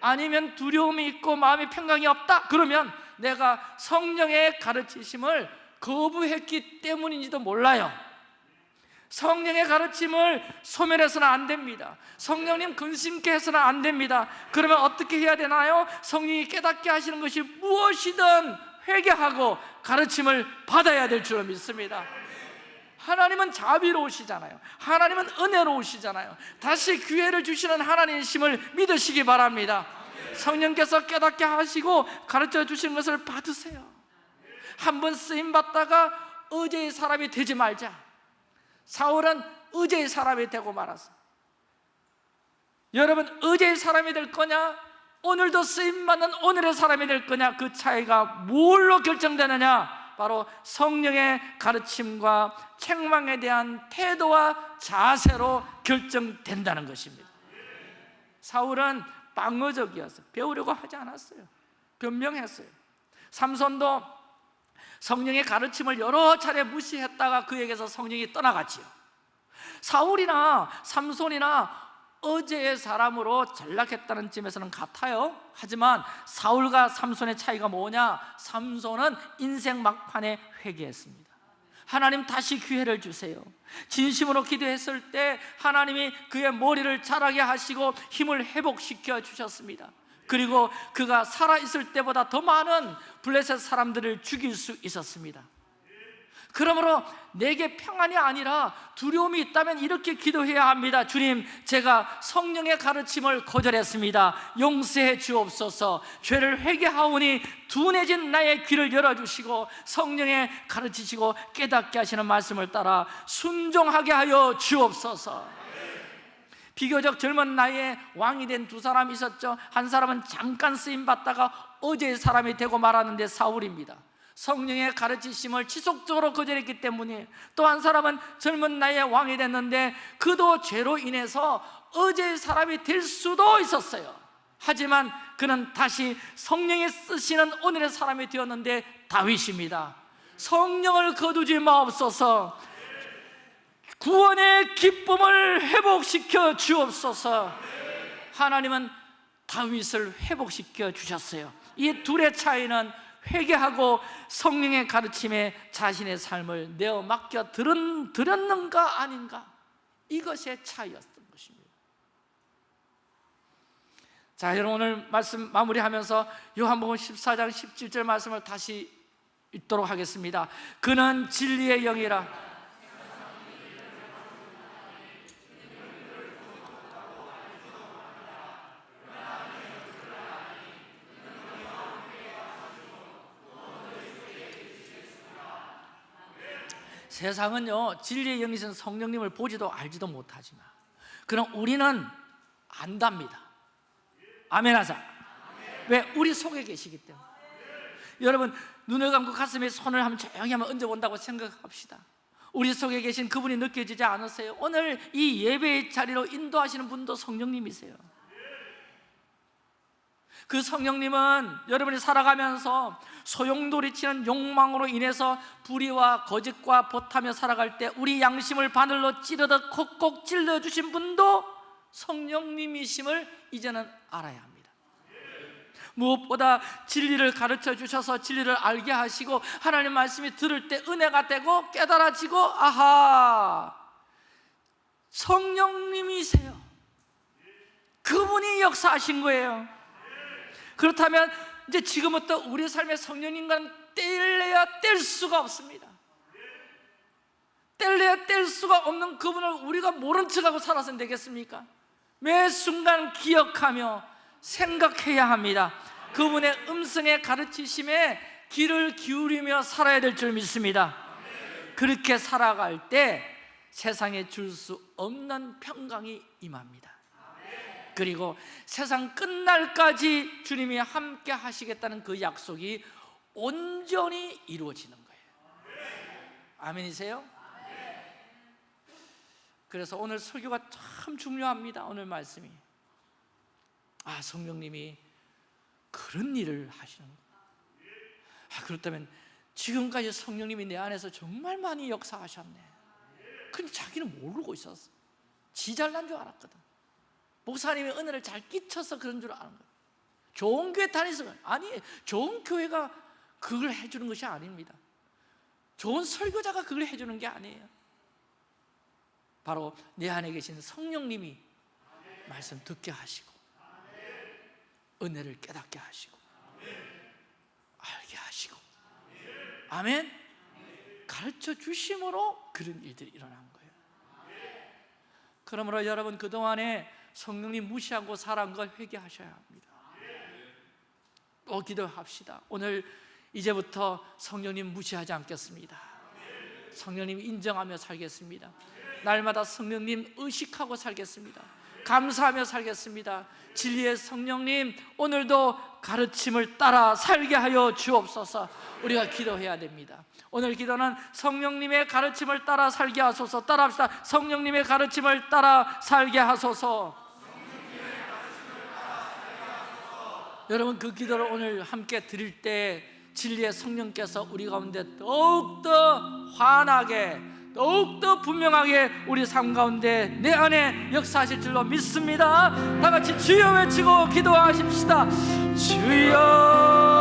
아니면 두려움이 있고 마음의 평강이 없다? 그러면 내가 성령의 가르치심을 거부했기 때문인지도 몰라요 성령의 가르침을 소멸해서는 안 됩니다. 성령님 근심케 해서는 안 됩니다. 그러면 어떻게 해야 되나요? 성령이 깨닫게 하시는 것이 무엇이든 회개하고 가르침을 받아야 될 줄로 믿습니다. 하나님은 자비로우시잖아요. 하나님은 은혜로우시잖아요. 다시 기회를 주시는 하나님이심을 믿으시기 바랍니다. 성령께서 깨닫게 하시고 가르쳐 주시는 것을 받으세요. 한 번 쓰임 받다가 어제의 사람이 되지 말자 사울은 어제의 사람이 되고 말았어. 여러분 어제의 사람이 될 거냐? 오늘도 쓰임받는 오늘의 사람이 될 거냐? 그 차이가 뭘로 결정되느냐? 바로 성령의 가르침과 책망에 대한 태도와 자세로 결정된다는 것입니다. 사울은 방어적이었어요. 배우려고 하지 않았어요. 변명했어요. 삼손도 성령의 가르침을 여러 차례 무시했다가 그에게서 성령이 떠나갔지요. 사울이나 삼손이나 어제의 사람으로 전락했다는 점에서는 같아요. 하지만 사울과 삼손의 차이가 뭐냐? 삼손은 인생 막판에 회개했습니다. 하나님 다시 기회를 주세요. 진심으로 기도했을 때 하나님이 그의 머리를 자라게 하시고 힘을 회복시켜 주셨습니다 그리고 그가 살아있을 때보다 더 많은 블레셋 사람들을 죽일 수 있었습니다. 그러므로 내게 평안이 아니라 두려움이 있다면 이렇게 기도해야 합니다. 주님 제가 성령의 가르침을 거절했습니다. 용서해 주옵소서. 죄를 회개하오니 둔해진 나의 귀를 열어주시고 성령의 가르치시고 깨닫게 하시는 말씀을 따라 순종하게 하여 주옵소서 비교적 젊은 나이에 왕이 된 두 사람이 있었죠. 한 사람은 잠깐 쓰임받다가 어제의 사람이 되고 말았는데 사울입니다. 성령의 가르치심을 지속적으로 거절했기 때문에 또 한 사람은 젊은 나이에 왕이 됐는데 그도 죄로 인해서 어제의 사람이 될 수도 있었어요. 하지만 그는 다시 성령이 쓰시는 오늘의 사람이 되었는데 다윗입니다. 성령을 거두지 마옵소서 구원의 기쁨을 회복시켜 주옵소서. 하나님은 다윗을 회복시켜 주셨어요. 이 둘의 차이는 회개하고 성령의 가르침에 자신의 삶을 내어 맡겨 들은, 들었는가 아닌가? 이것의 차이였던 것입니다. 자 여러분 오늘 말씀 마무리하면서 요한복음 14장 17절 말씀을 다시 읽도록 하겠습니다. 그는 진리의 영이라 세상은요 진리의 영이신 성령님을 보지도 알지도 못하지만 그럼 우리는 안답니다. 아멘 하자. 왜? 우리 속에 계시기 때문에. 여러분 눈을 감고 가슴에 손을 한번 조용히 한번 얹어본다고 생각합시다. 우리 속에 계신 그분이 느껴지지 않으세요? 오늘 이 예배의 자리로 인도하시는 분도 성령님이세요 그 성령님은 여러분이 살아가면서 소용돌이치는 욕망으로 인해서 불의와 거짓과 보타며 살아갈 때 우리 양심을 바늘로 찌르듯 콕콕 찔러주신 분도 성령님이심을 이제는 알아야 합니다. 무엇보다 진리를 가르쳐 주셔서 진리를 알게 하시고 하나님 말씀이 들을 때 은혜가 되고 깨달아지고 아하 성령님이세요. 그분이 역사하신 거예요 그렇다면 이제 지금부터 우리 삶의 성령님과는 뗄래야 뗄 수가 없습니다. 뗄래야 뗄 수가 없는 그분을 우리가 모른 척하고 살아서는 되겠습니까? 매 순간 기억하며 생각해야 합니다. 그분의 음성에 가르치심에 귀를 기울이며 살아야 될 줄 믿습니다. 그렇게 살아갈 때 세상에 줄 수 없는 평강이 임합니다 그리고 세상 끝날까지 주님이 함께 하시겠다는 그 약속이 온전히 이루어지는 거예요. 아멘이세요? 그래서 오늘 설교가 참 중요합니다 오늘 말씀이. 아 성령님이 그런 일을 하시는 거예요 아, 그렇다면 지금까지 성령님이 내 안에서 정말 많이 역사하셨네. 근데 자기는 모르고 있었어. 지 잘난 줄 알았거든 목사님이 은혜를 잘 끼쳐서 그런 줄 아는 거예요. 좋은 교회 그래. 아니 좋은 교회가 그걸 해주는 것이 아닙니다. 좋은 설교자가 그걸 해주는 게 아니에요. 바로 내 안에 계신 성령님이 말씀 듣게 하시고 은혜를 깨닫게 하시고 알게 하시고 아멘? 가르쳐 주심으로 그런 일들이 일어난 거예요. 그러므로 여러분 그동안에 성령님 무시하고 걸 회개하셔야 합니다. 또 기도합시다. 오늘 이제부터 성령님 무시하지 않겠습니다. 성령님 인정하며 살겠습니다. 날마다 성령님 의식하고 살겠습니다. 감사하며 살겠습니다. 진리의 성령님 오늘도 가르침을 따라 살게 하여 주옵소서. 우리가 기도해야 됩니다. 오늘 기도는 성령님의 가르침을 따라 살게 하소서. 따라 합시다. 성령님의 가르침을 따라 살게 하소서 여러분 그 기도를 오늘 함께 드릴 때 진리의 성령께서 우리 가운데 더욱더 환하게 더욱더 분명하게 우리 삶 가운데 내 안에 역사하실 줄로 믿습니다. 다 같이 주여 외치고 기도하십시다. 주여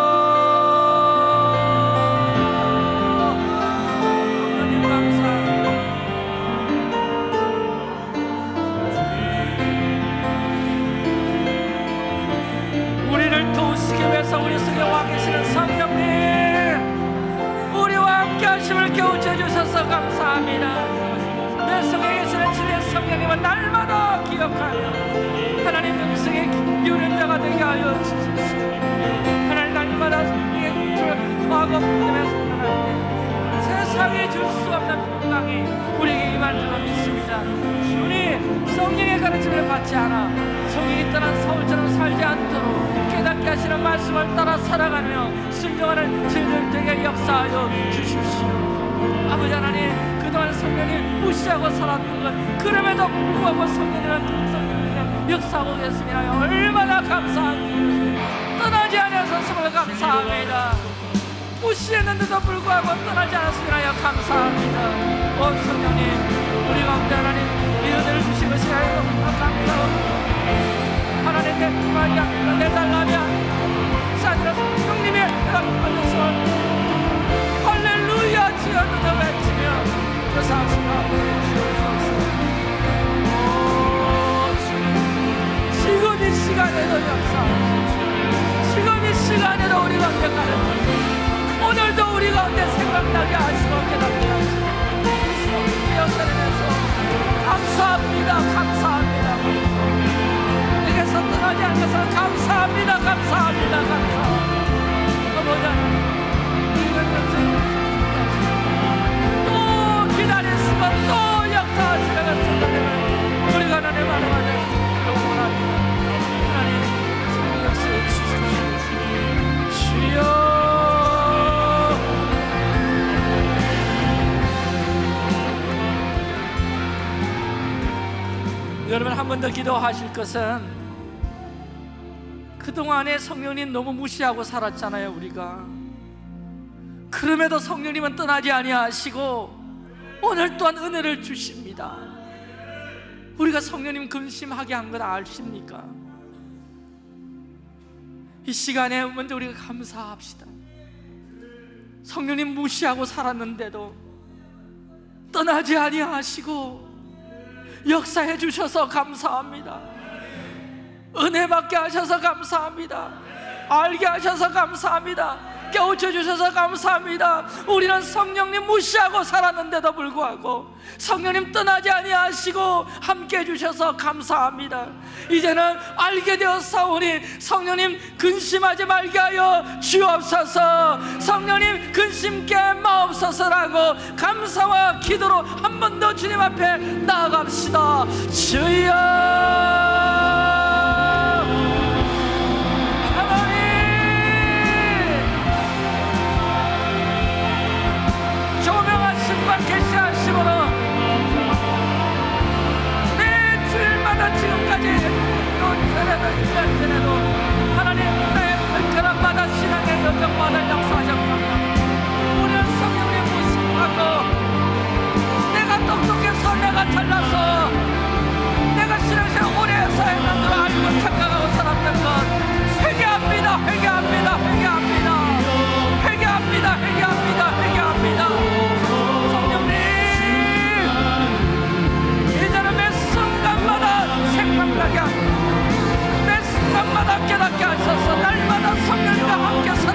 감사합니다. 내 속에 계시는 주의 성령님은 날마다 기억하며 하나님 음성에 기울인 자가 되게 하여 주십시오 하나님 날마다 때문에 성령할 때 세상에 줄 수 없는 평강이 우리에게 임할 줄로 믿습니다. 주님 성령의 가르침을 받지 않아 성령이 떠난 서울처럼 살지 않도록 깨닫게 하시는 말씀을 따라 살아가며 순종하는 저희들 되게 역사하여 주십시오. 아버지 하나님 그 동안 성령님 무시하고 살았던 것. 그럼에도 불구하고 성령이는 성령님 역사하고 계습니다. 얼마나 감사합니다 떠나지 정말 감사합니다. 무시했는데도 불구하고 떠나지 않았습니다. 감사합니다. 오 성령님 우리 가운데 하나님 이 은혜를 주신 것이 아니고 감사합니다 하나님 내 말이야 내 달라면 사드라 성령님의 받으소 할렐루야 눈을 외치며 지금 이 시간에도 역사하시고 지금 이 시간에도 우리 가운데 가르쳐주시고 오늘도 우리 가운데 생각나게 하시고 깨닫게 하시고 역사에서 감사합니다 감사합니다 내게서 떠나지 않아서 감사합니다 감사합니다 감사합니다 아버 주여 여러분 한 번 더 기도하실 것은 그동안에 성령님 너무 무시하고 살았잖아요 우리가 그럼에도 성령님은 떠나지 아니하시고 오늘 또한 은혜를 주십니다. 우리가 성령님 근심하게 한건 아십니까? 이 시간에 먼저 우리가 감사합시다. 성령님 무시하고 살았는데도 떠나지 아니하시고 역사해 주셔서 감사합니다. 은혜 받게 하셔서 감사합니다. 알게 하셔서 감사합니다 깨우쳐 주셔서 감사합니다. 우리는 성령님 무시하고 살았는데도 불구하고 성령님 떠나지 아니하시고 함께 해주셔서 감사합니다. 이제는 알게 되었사오니 성령님 근심하지 말게 하여 주옵소서. 성령님 근심케 마옵소서라고 감사와 기도로 한 번 더 주님 앞에 나아갑시다. 주여 여정마다 역사하셨습니다 우리는 성령님 무심하고 내가 똑똑해 서 내가 잘나서 내가 신앙생활 오래 해서 했는 줄 알고 착각하고 살았던 것 회개합니다 회개합니다 회개합니다. 회개합니다 회개합니다 회개합니다. 성령님 이제는 매 순간마다 생각나게 매 순간마다 깨닫게 하셔서. 날마다 성령과 함께 우리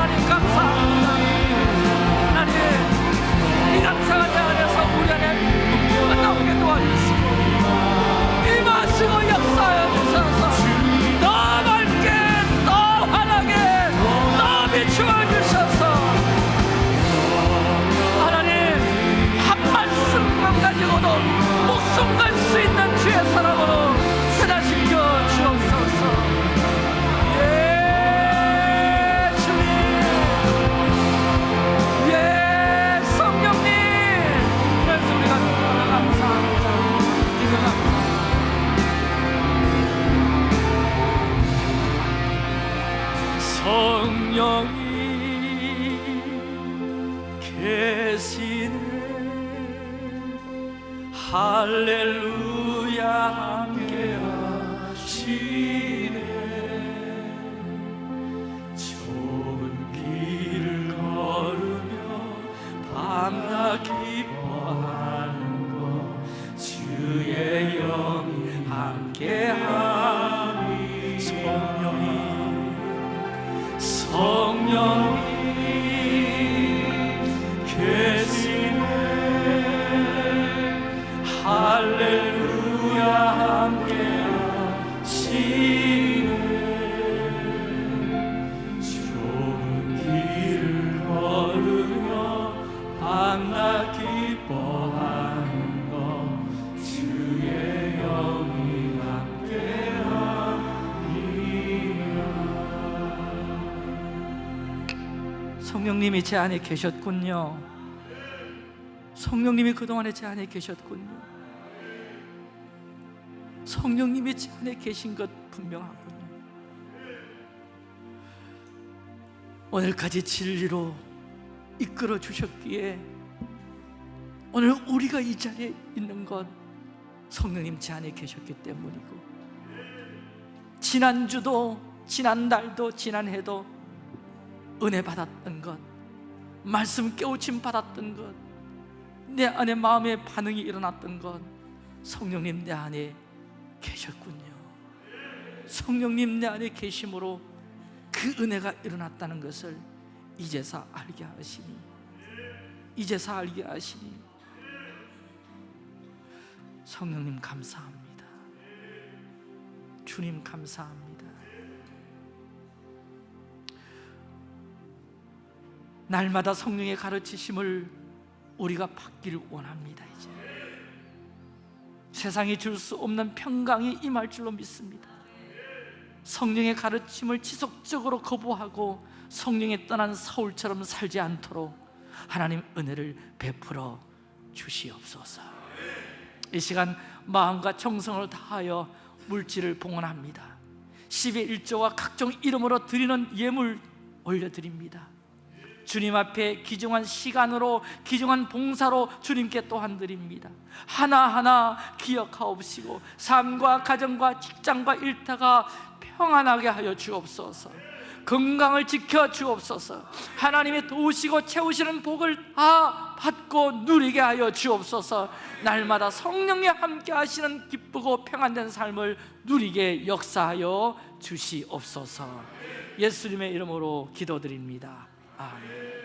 성령님이 제 안에 계셨군요. 성령님이 그동안에 제 안에 계셨군요. 성령님이 제 안에 계신 것 분명하군요. 오늘까지 진리로 이끌어 주셨기에 오늘 우리가 이 자리에 있는 것 성령님 제 안에 계셨기 때문이고 지난주도 지난달도 지난해도 은혜 받았던 것 말씀 깨우침 받았던 것 내 안에 마음의 반응이 일어났던 것 성령님 내 안에 계셨군요. 성령님 내 안에 계심으로 그 은혜가 일어났다는 것을 이제서 알게 하시니 이제서 알게 하시니 성령님 감사합니다. 주님 감사합니다 날마다 성령의 가르치심을 우리가 받기를 원합니다 이제. 세상이 줄 수 없는 평강이 임할 줄로 믿습니다. 성령의 가르침을 지속적으로 거부하고 성령에 떠난 사울처럼 살지 않도록 하나님 은혜를 베풀어 주시옵소서. 이 시간 마음과 정성을 다하여 물질을 봉헌합니다. 10의 1조와 각종 이름으로 드리는 예물 올려드립니다 주님 앞에 귀중한 시간으로 귀중한 봉사로 주님께 또한 드립니다. 하나하나 기억하옵시고 삶과 가정과 직장과 일터가 평안하게 하여 주옵소서. 건강을 지켜 주옵소서. 하나님의 도우시고 채우시는 복을 다 받고 누리게 하여 주옵소서. 날마다 성령이 함께 하시는 기쁘고 평안된 삶을 누리게 역사하여 주시옵소서. 예수님의 이름으로 기도드립니다 아멘